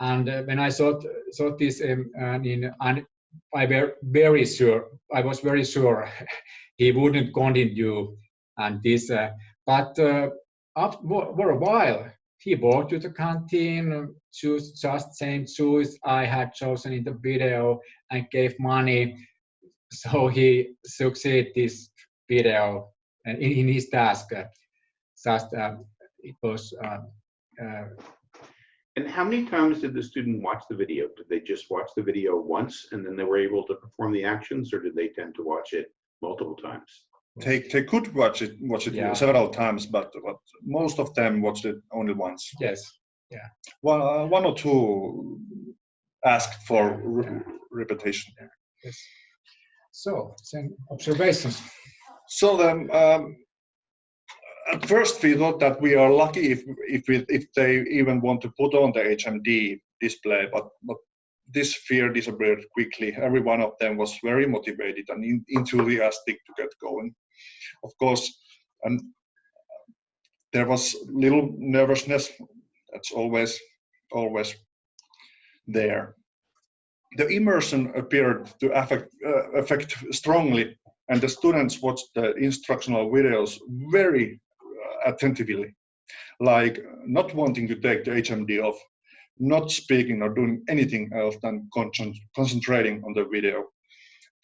D: And uh, when I saw saw this, um, and in and I were very sure, I was very sure *laughs* he wouldn't continue and this uh, but uh, after for a while he walked to the canteen choose just same shoes i had chosen in the video and gave money so he succeeded this video uh, in, in his task just uh, it was uh, uh,
A: And how many times did the student watch the video? Did they just watch the video once and then they were able to perform the actions, or did they tend to watch it multiple times?
E: They, they could watch it watch it
D: Yeah.
E: several times, but, but most of them watched it only once.
D: yes
E: One, uh, one or two asked for re- repetition.
D: yes so some observations
E: So then, um, at first we thought that we are lucky if if we, if they even want to put on the HMD display, but but this fear disappeared quickly. Every one of them was very motivated and en- enthusiastic to get going. Of course, and there was little nervousness. That's always always there. The immersion appeared to affect uh, affect strongly and the students watched the instructional videos very uh, attentively, like not wanting to take the HMD off, not speaking or doing anything else than concent- concentrating on the video.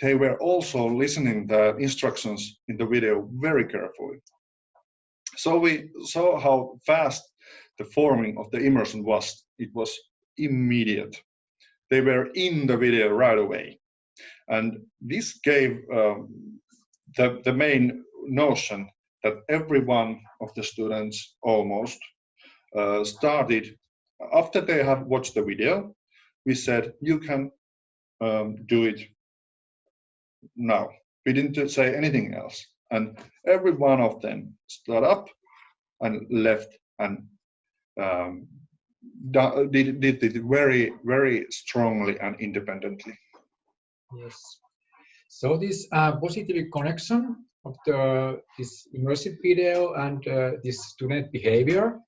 E: They were also listening the instructions in the video very carefully. So we saw how fast the forming of the immersion was. It was immediate. They were in the video right away. And this gave um, the, the main notion that every one of the students almost uh, started, after they have watched the video, we said, you can um, do it now. We didn't say anything else. And every one of them stood up and left and um, did, did it very, very strongly and independently.
D: Yes. So this uh, positive connection of the this immersive video and uh, this student behavior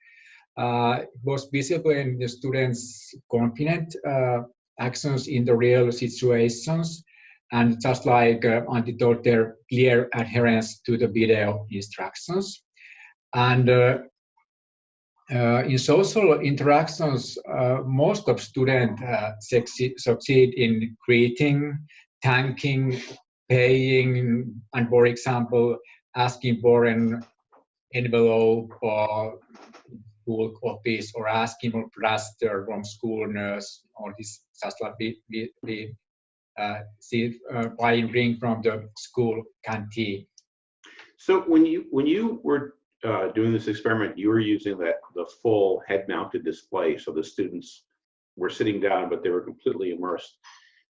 D: uh, was visible in the students' confident uh, actions in the real situations, and just like uh, Antti told, their clear adherence to the video instructions. And uh, in social interactions, uh, most of students uh, succeed, in greeting, thanking, paying, and for example, asking for an envelope or school office or asking for plaster from school nurse or this just like we, we, we see uh, buying drink from the school canteen.
A: So when you when you were uh, doing this experiment, you were using that the full head-mounted display, so the students were sitting down, but they were completely immersed.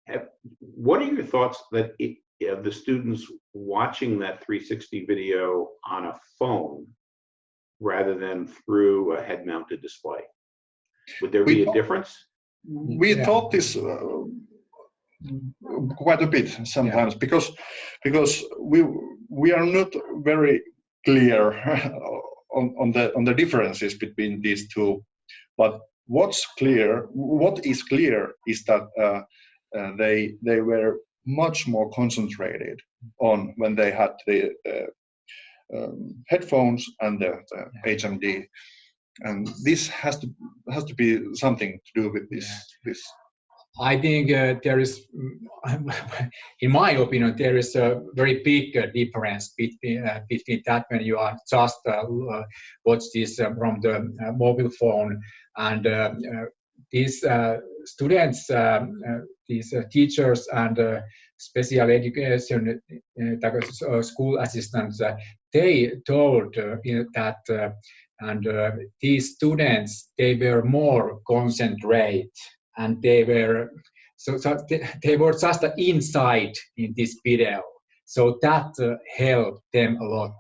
A: Have- What are your thoughts that it, of the students watching that 360 video on a phone rather than through a head-mounted display? Would there
E: We
A: be a difference?
E: we
D: Yeah.
E: thought this uh, quite a bit sometimes because because we we are not very clear *laughs* on, on the on the differences between these two. But what's clear what is clear is that uh, uh, they they were much more concentrated on when they had the uh, um, headphones and the, the HMD and this has to has to be something to do with this this
D: I think uh, there is, *laughs* in my opinion, there is a very big uh, difference between uh, between that when you are just uh, uh, watch this uh, from the mobile phone and these students, um, these teachers and special education school assistants, they told that and these students they were more concentrate and they were so, so they, were just inside in this video. So that uh, helped them a lot.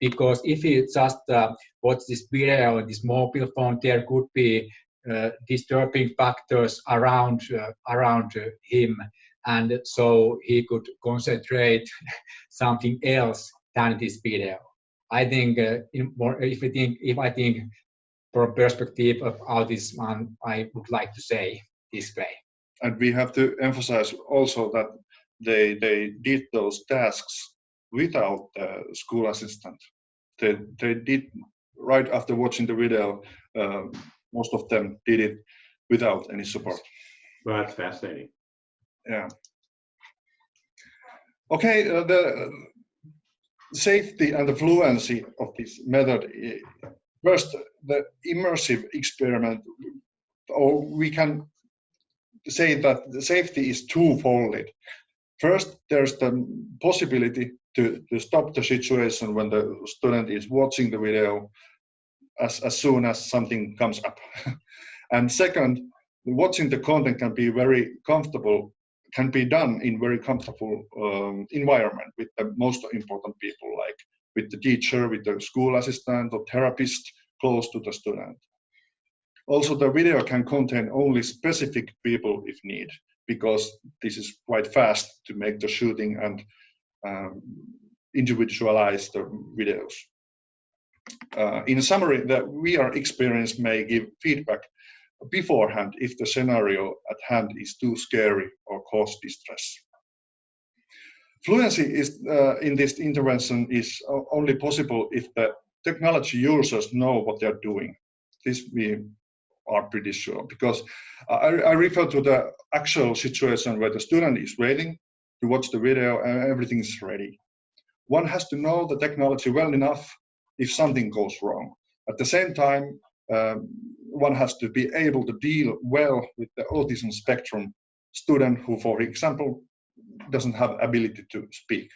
D: Because if you just uh, watch this video on this mobile phone there could be uh, disturbing factors around uh, around him. And so he could concentrate *laughs* something else than this video. I think uh, more, if i think if i think from perspective of autism i would like to say this way
E: and we have to emphasize also that they they did those tasks without the school assistant. They, they did right after watching the video. Uh, most of them did it without any support.
A: Well, that's fascinating.
E: Yeah. Okay, uh, the safety and the fluency of this method. eh, First, the immersive experiment, or we can say that the safety is twofold. First, there's the possibility to, to stop the situation when the student is watching the video as, as soon as something comes up. *laughs* and second, watching the content can be very comfortable can be done in very comfortable um, environment with the most important people like with the teacher with the school assistant or therapist close to the student also the video can contain only specific people if need because this is quite fast to make the shooting and um, individualize the videos uh, in summary the VR experience may give feedback beforehand if the scenario at hand is too scary or cause distress. Fluency is, uh, in this intervention is only possible if the technology users know what they're doing. This we are pretty sure because I, I refer to the actual situation where the student is waiting to watch the video and everything is ready. One has to know the technology well enough if something goes wrong. At the same time, um, one has to be able to deal well with the autism spectrum student who, for example, doesn't have ability to speak.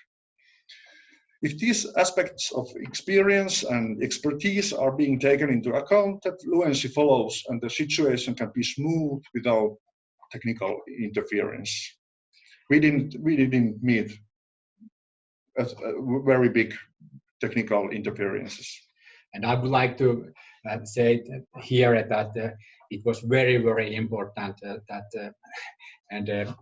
E: If these aspects of experience and expertise are being taken into account, that fluency follows and the situation can be smooth without technical interference. We didn't, we didn't meet a, a very big technical interferences.
D: And I would like to uh, say here that uh, it was very, very important uh, that, uh, and uh,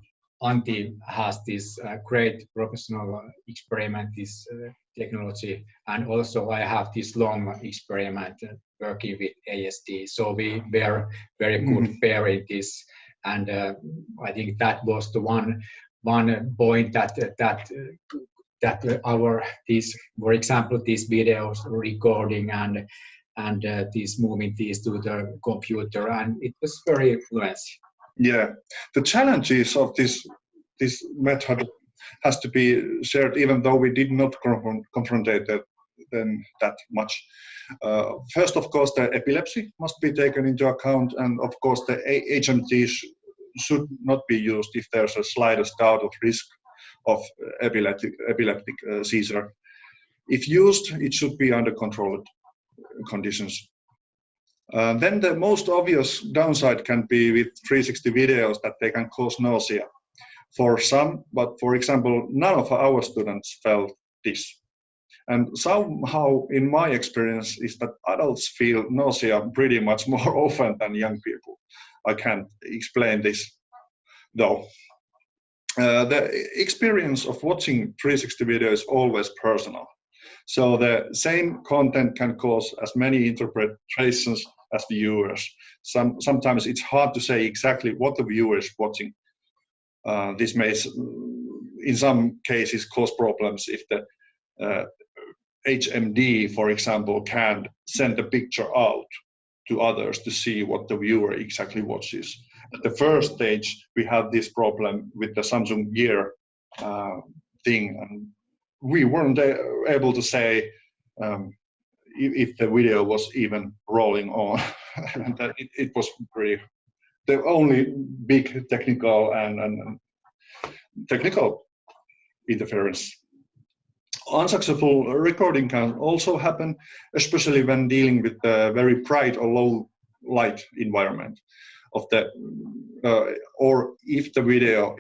D: Antti has this uh, great professional experiment, this uh, technology, and also I have this long experiment uh, working with ASD. So we were very good
E: Mhm.
D: pair in this, and uh, I think that was the one one point that that that our these, for example, these videos recording and and uh, these moving these to the computer, and it was very fluency.
E: Yeah, the challenges of this this method has to be shared, even though we did not confront, confront it, them that much. Uh, first, of course, the epilepsy must be taken into account, and of course, the HMD sh- should not be used if there's a slightest doubt of risk of epileptic, epileptic uh, seizure. If used, it should be under controlled conditions. Uh, then the most obvious downside can be with 360 videos that they can cause nausea for some, but for example, none of our students felt this. And somehow, in my experience, is that adults feel nausea pretty much *laughs* more often than young people. I can't explain this though. Uh, the experience of watching 360 video is always personal. So the same content can cause as many interpretations as the viewers. Some, sometimes it's hard to say exactly what the viewer is watching. Uh, this may, in some cases, cause problems if the uh, HMD, for example, can send a picture out to others to see what the viewer exactly watches. At the first stage, we had this problem with the Samsung Gear uh, thing, and we weren't able to say um, if, the video was even rolling on. *laughs* it, it was pretty the only big technical and, and technical interference. Unsuccessful recording can also happen, especially when dealing with a very bright or low light environment of the, uh, or if the video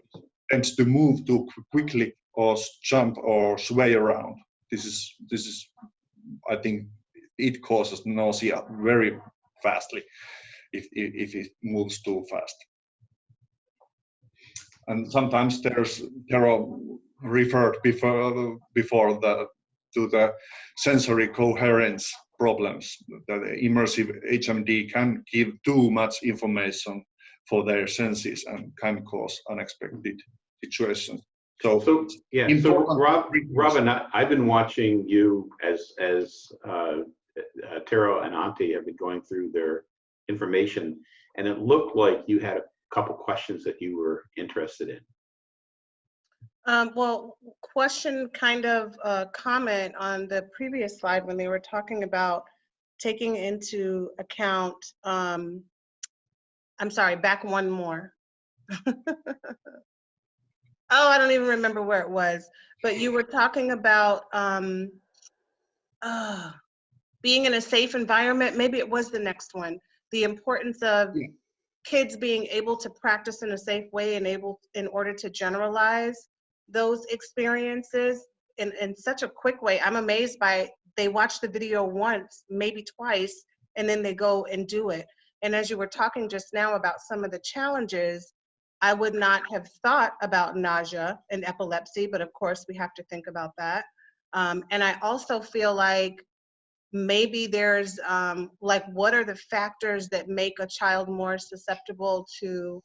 E: tends to move too quickly or jump or sway around. This is, this is, I think, it causes nausea very fastly if, if, if it moves too fast. And sometimes there's there are referred before before the to the sensory coherence problems. That the immersive HMD can give too much information for their senses and can cause unexpected situations. So,
A: So, yeah, so Rob. Robin, I- I've been watching you as, as uh, uh, Taro and Antti have been going through their information, and it looked like you had a couple questions that you were interested in.
C: Um, well, question kind of uh, comment on the previous slide when they were talking about taking into account, um, I'm sorry, back one more. *laughs* oh, I don't even remember where it was, but you were talking about um, uh, being in a safe environment. Maybe it was the next one. The importance of
E: Yeah.
C: kids being able to practice in a safe way and able in order to generalize those experiences in, in such a quick way. I'm amazed by they watch the video once, maybe twice, and then they go and do it. And as you were talking just now about some of the challenges, I would not have thought about nausea and epilepsy, but of course we have to think about that. Um, and I also feel like maybe there's um, like what are the factors that make a child more susceptible to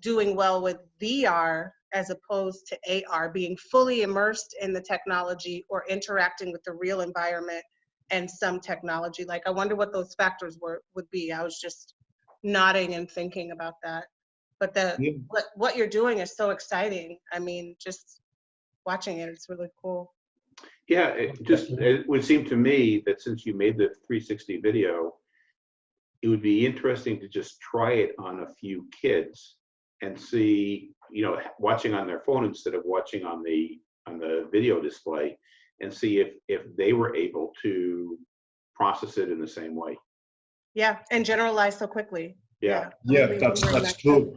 C: doing well with VR as opposed to AR, being fully immersed in the technology or interacting with the real environment and some technology. Like I wonder what those factors were would be. I was just nodding and thinking about that. But the
E: Yeah.
C: what what you're doing is so exciting. I mean, just watching it, it's really cool.
A: Yeah, it just, it would seem to me that since you made the 360 video, it would be interesting to just try it on a few kids and see, you know, watching on their phone instead of watching on the, on the video display and see if, if they were able to process it in the same way.
C: Yeah, and generalize so quickly.
A: Yeah,
E: yeah,
C: Really
E: that's, that's
C: that.
E: true.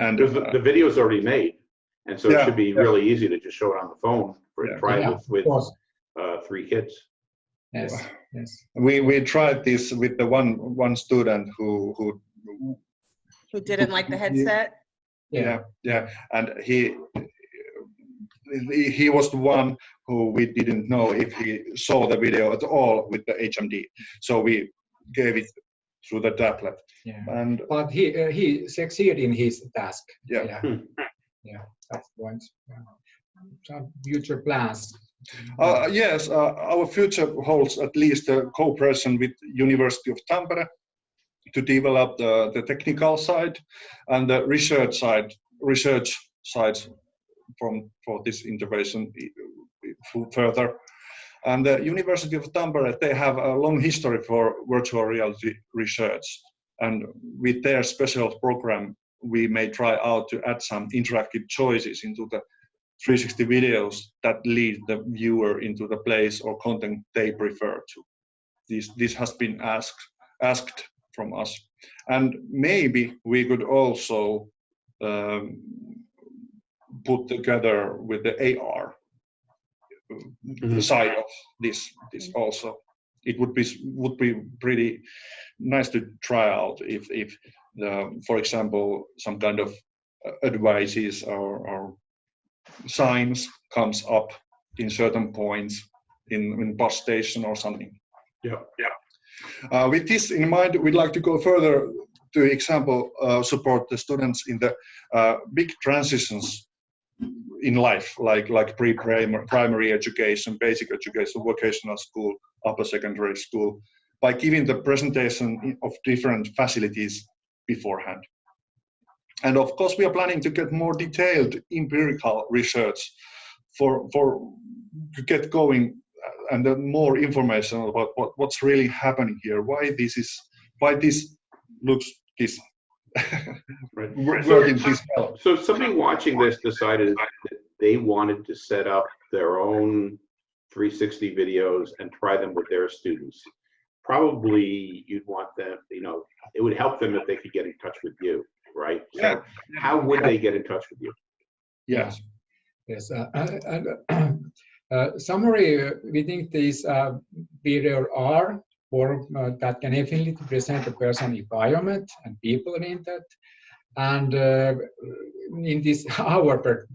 E: And
A: because the, the video's already made. And so it should be
E: yeah.
A: really easy to just show it on the phone for,
E: Yeah.
A: try
D: Yeah,
A: with,
D: of
A: with,
D: course.
A: uh, three kids.
D: Yes, yes.
E: we, we tried this with the one, one student who, who
C: Who didn't like the headset?
E: yeah yeah and he he he was the one who we didn't know if he saw the video at all with the hmd so we gave it through the tablet
D: Yeah.
E: and
D: But he uh, he succeeded in his task.
E: Yeah.
D: Yeah.
A: Hmm.
D: Yeah, That's the point. Yeah. Future plans.
E: uh, yes uh, our future holds at least a cooperation with university of tampere to develop the, the technical side and the research side research side from for this integration i- i- further and the university of tampere they have a long history for virtual reality research and with their special program we may try out to add some interactive choices into the 360 videos that lead the viewer into the place or content they prefer to. This this has been asked asked from us. And maybe we could also um, put together with the AR
A: Mhm.
E: side of this this also. It would be would be pretty nice to try out if if the for example some kind of uh, advices or, or signs comes up in certain points in, in bus station or something
A: Yeah.
E: yeah uh, with this in mind we'd like to go further to example uh, support the students in the uh, big transitions in life, like like pre-primary primary education, basic education, vocational school, upper secondary school, by giving the presentation of different facilities beforehand. And of course, we are planning to get more detailed empirical research for for to get going and then more information about what, what's really happening here, why this is why this looks this *laughs*
A: Right.
E: working this well.
A: So somebody watching this decided that they wanted to set up their own 360 videos and try them with their students. Probably you'd want them, you know, it would help them if they could get in touch with you, right? So
E: Yeah.
A: How would they get in touch with you?
E: Yes.
D: Yes. uh, and, uh, uh, Summary, uh, we think these uh, are or uh, that can definitely present the person environment and people in that. And uh, in this *laughs* our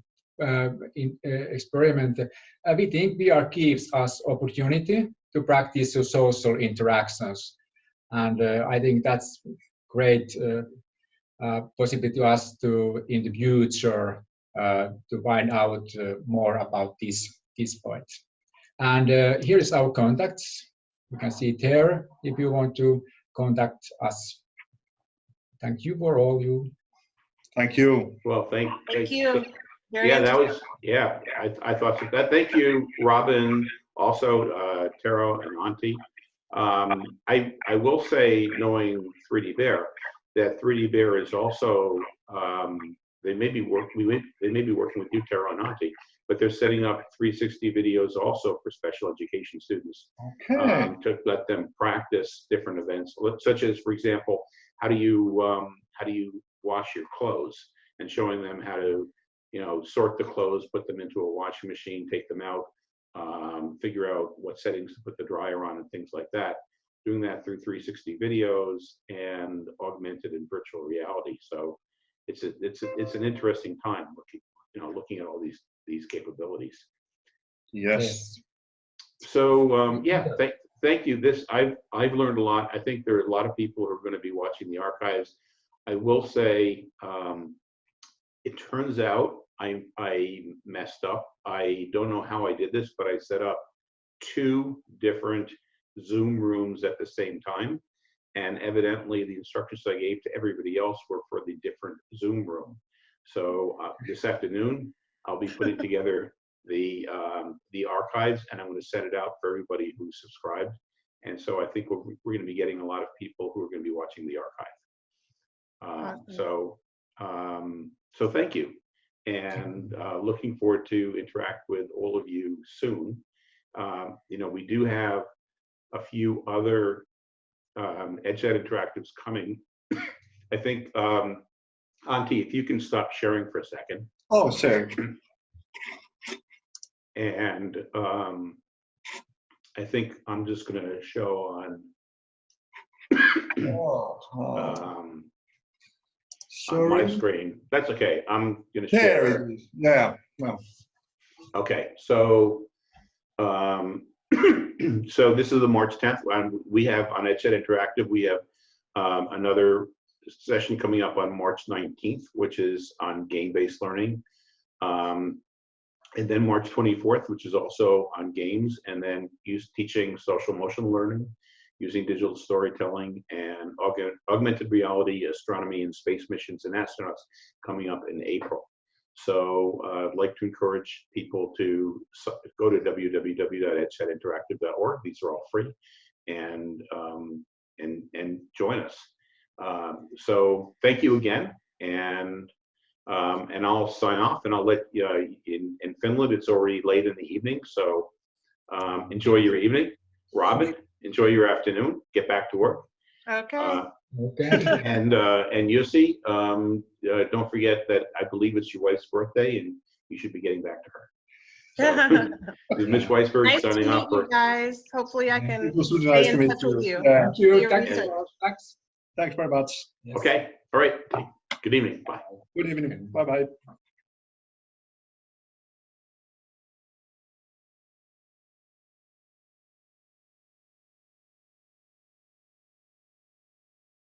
D: uh, in, uh, experiment, uh, we think VR gives us opportunity to practice social interactions. And uh, I think that's great uh, possibility to us to in the future uh, to find out uh, more about these, these points. And uh, here's our contacts. You can see it here if you want to contact us. Thank you for all you.
E: Thank you.
A: Well, thank.
C: Thank you. Very
A: Yeah, that was, yeah, I, I thought so. that. Thank you, Robin, also, uh, Taro and Antti. Um, I, I will say, knowing 3D Bear, that 3D Bear is also, um, they may be work, we, may- they may be working with and Antti, but they're setting up 360 videos also for special education students
E: Okay.
A: um, to let them practice different events, such as, for example, how do you um, how do you wash your clothes, and showing them how to, you know, sort the clothes, put them into a washing machine, take them out, um, figure out what settings to put the dryer on, and things like that. Doing that through 360 videos and augmented and virtual reality. So it's a, it's a, it's an interesting time looking you know looking at all these these capabilities.
E: Yes.
A: So um, yeah, thank thank you. This I've I've learned a lot. I think there are a lot of people who are going to be watching the archives. I will say, um, it turns out I I messed up. I don't know how I did this, but I set up two different Zoom rooms at the same time, and evidently the instructions I gave to everybody else were for the different Zoom room. So uh, this afternoon I'll be putting *laughs* together the um, the archives, and I'm going to send it out for everybody who's subscribed. And so I think we're, we're going to be getting a lot of people who are going to be watching the archive. Uh,
C: Awesome.
A: so um, so thank you, and uh, looking forward to interact with all of you soon. Um, you know, we do have a few other um, EdChat interactives coming. *coughs* I think, um, Antti, if you can stop sharing for a second.
E: Oh, sure.
A: And um, I think I'm just going to show on
E: Oh,
A: um, on my screen. That's okay. I'm going to
E: There
A: share.
E: it is. Yeah. Well,
A: Okay, so um, *clears throat* so this is the March 10th. and we have on EdChat Interactive. We have um, another session coming up on March 19th, which is on game-based learning. Um, and then March 24th, which is also on games, and then use teaching social emotional learning using digital storytelling and augment, augmented reality, astronomy, and space missions and astronauts coming up in April. So uh, I'd like to encourage people to go to www.edchatinteractive.org. These are all free, and um, and and join us. Um, so thank you again, and um, and I'll sign off, and I'll let you. Uh, in in Finland, it's already late in the evening, so um, enjoy your evening. Robin, enjoy your afternoon. Get back to work.
C: Okay.
A: Uh,
D: Okay. *laughs*
A: and uh, and Yossi, um, uh, don't forget that I believe it's your wife's birthday, and you should be getting back to her. So, this is Mitch Weisburgh
C: nice to
A: signing
C: meet
A: off
C: you
A: for.
C: guys. Hopefully I
E: it
C: can
E: was really
C: stay
E: nice to
C: in
E: meet
C: touch with
E: you.
C: you.
E: Yeah.
D: Thank you.
C: Your
D: Thank you.
C: research.
D: Thanks.
E: Thanks very much.
D: Yes.
A: Okay, all right. Good evening. Bye.
E: Good evening. Bye bye.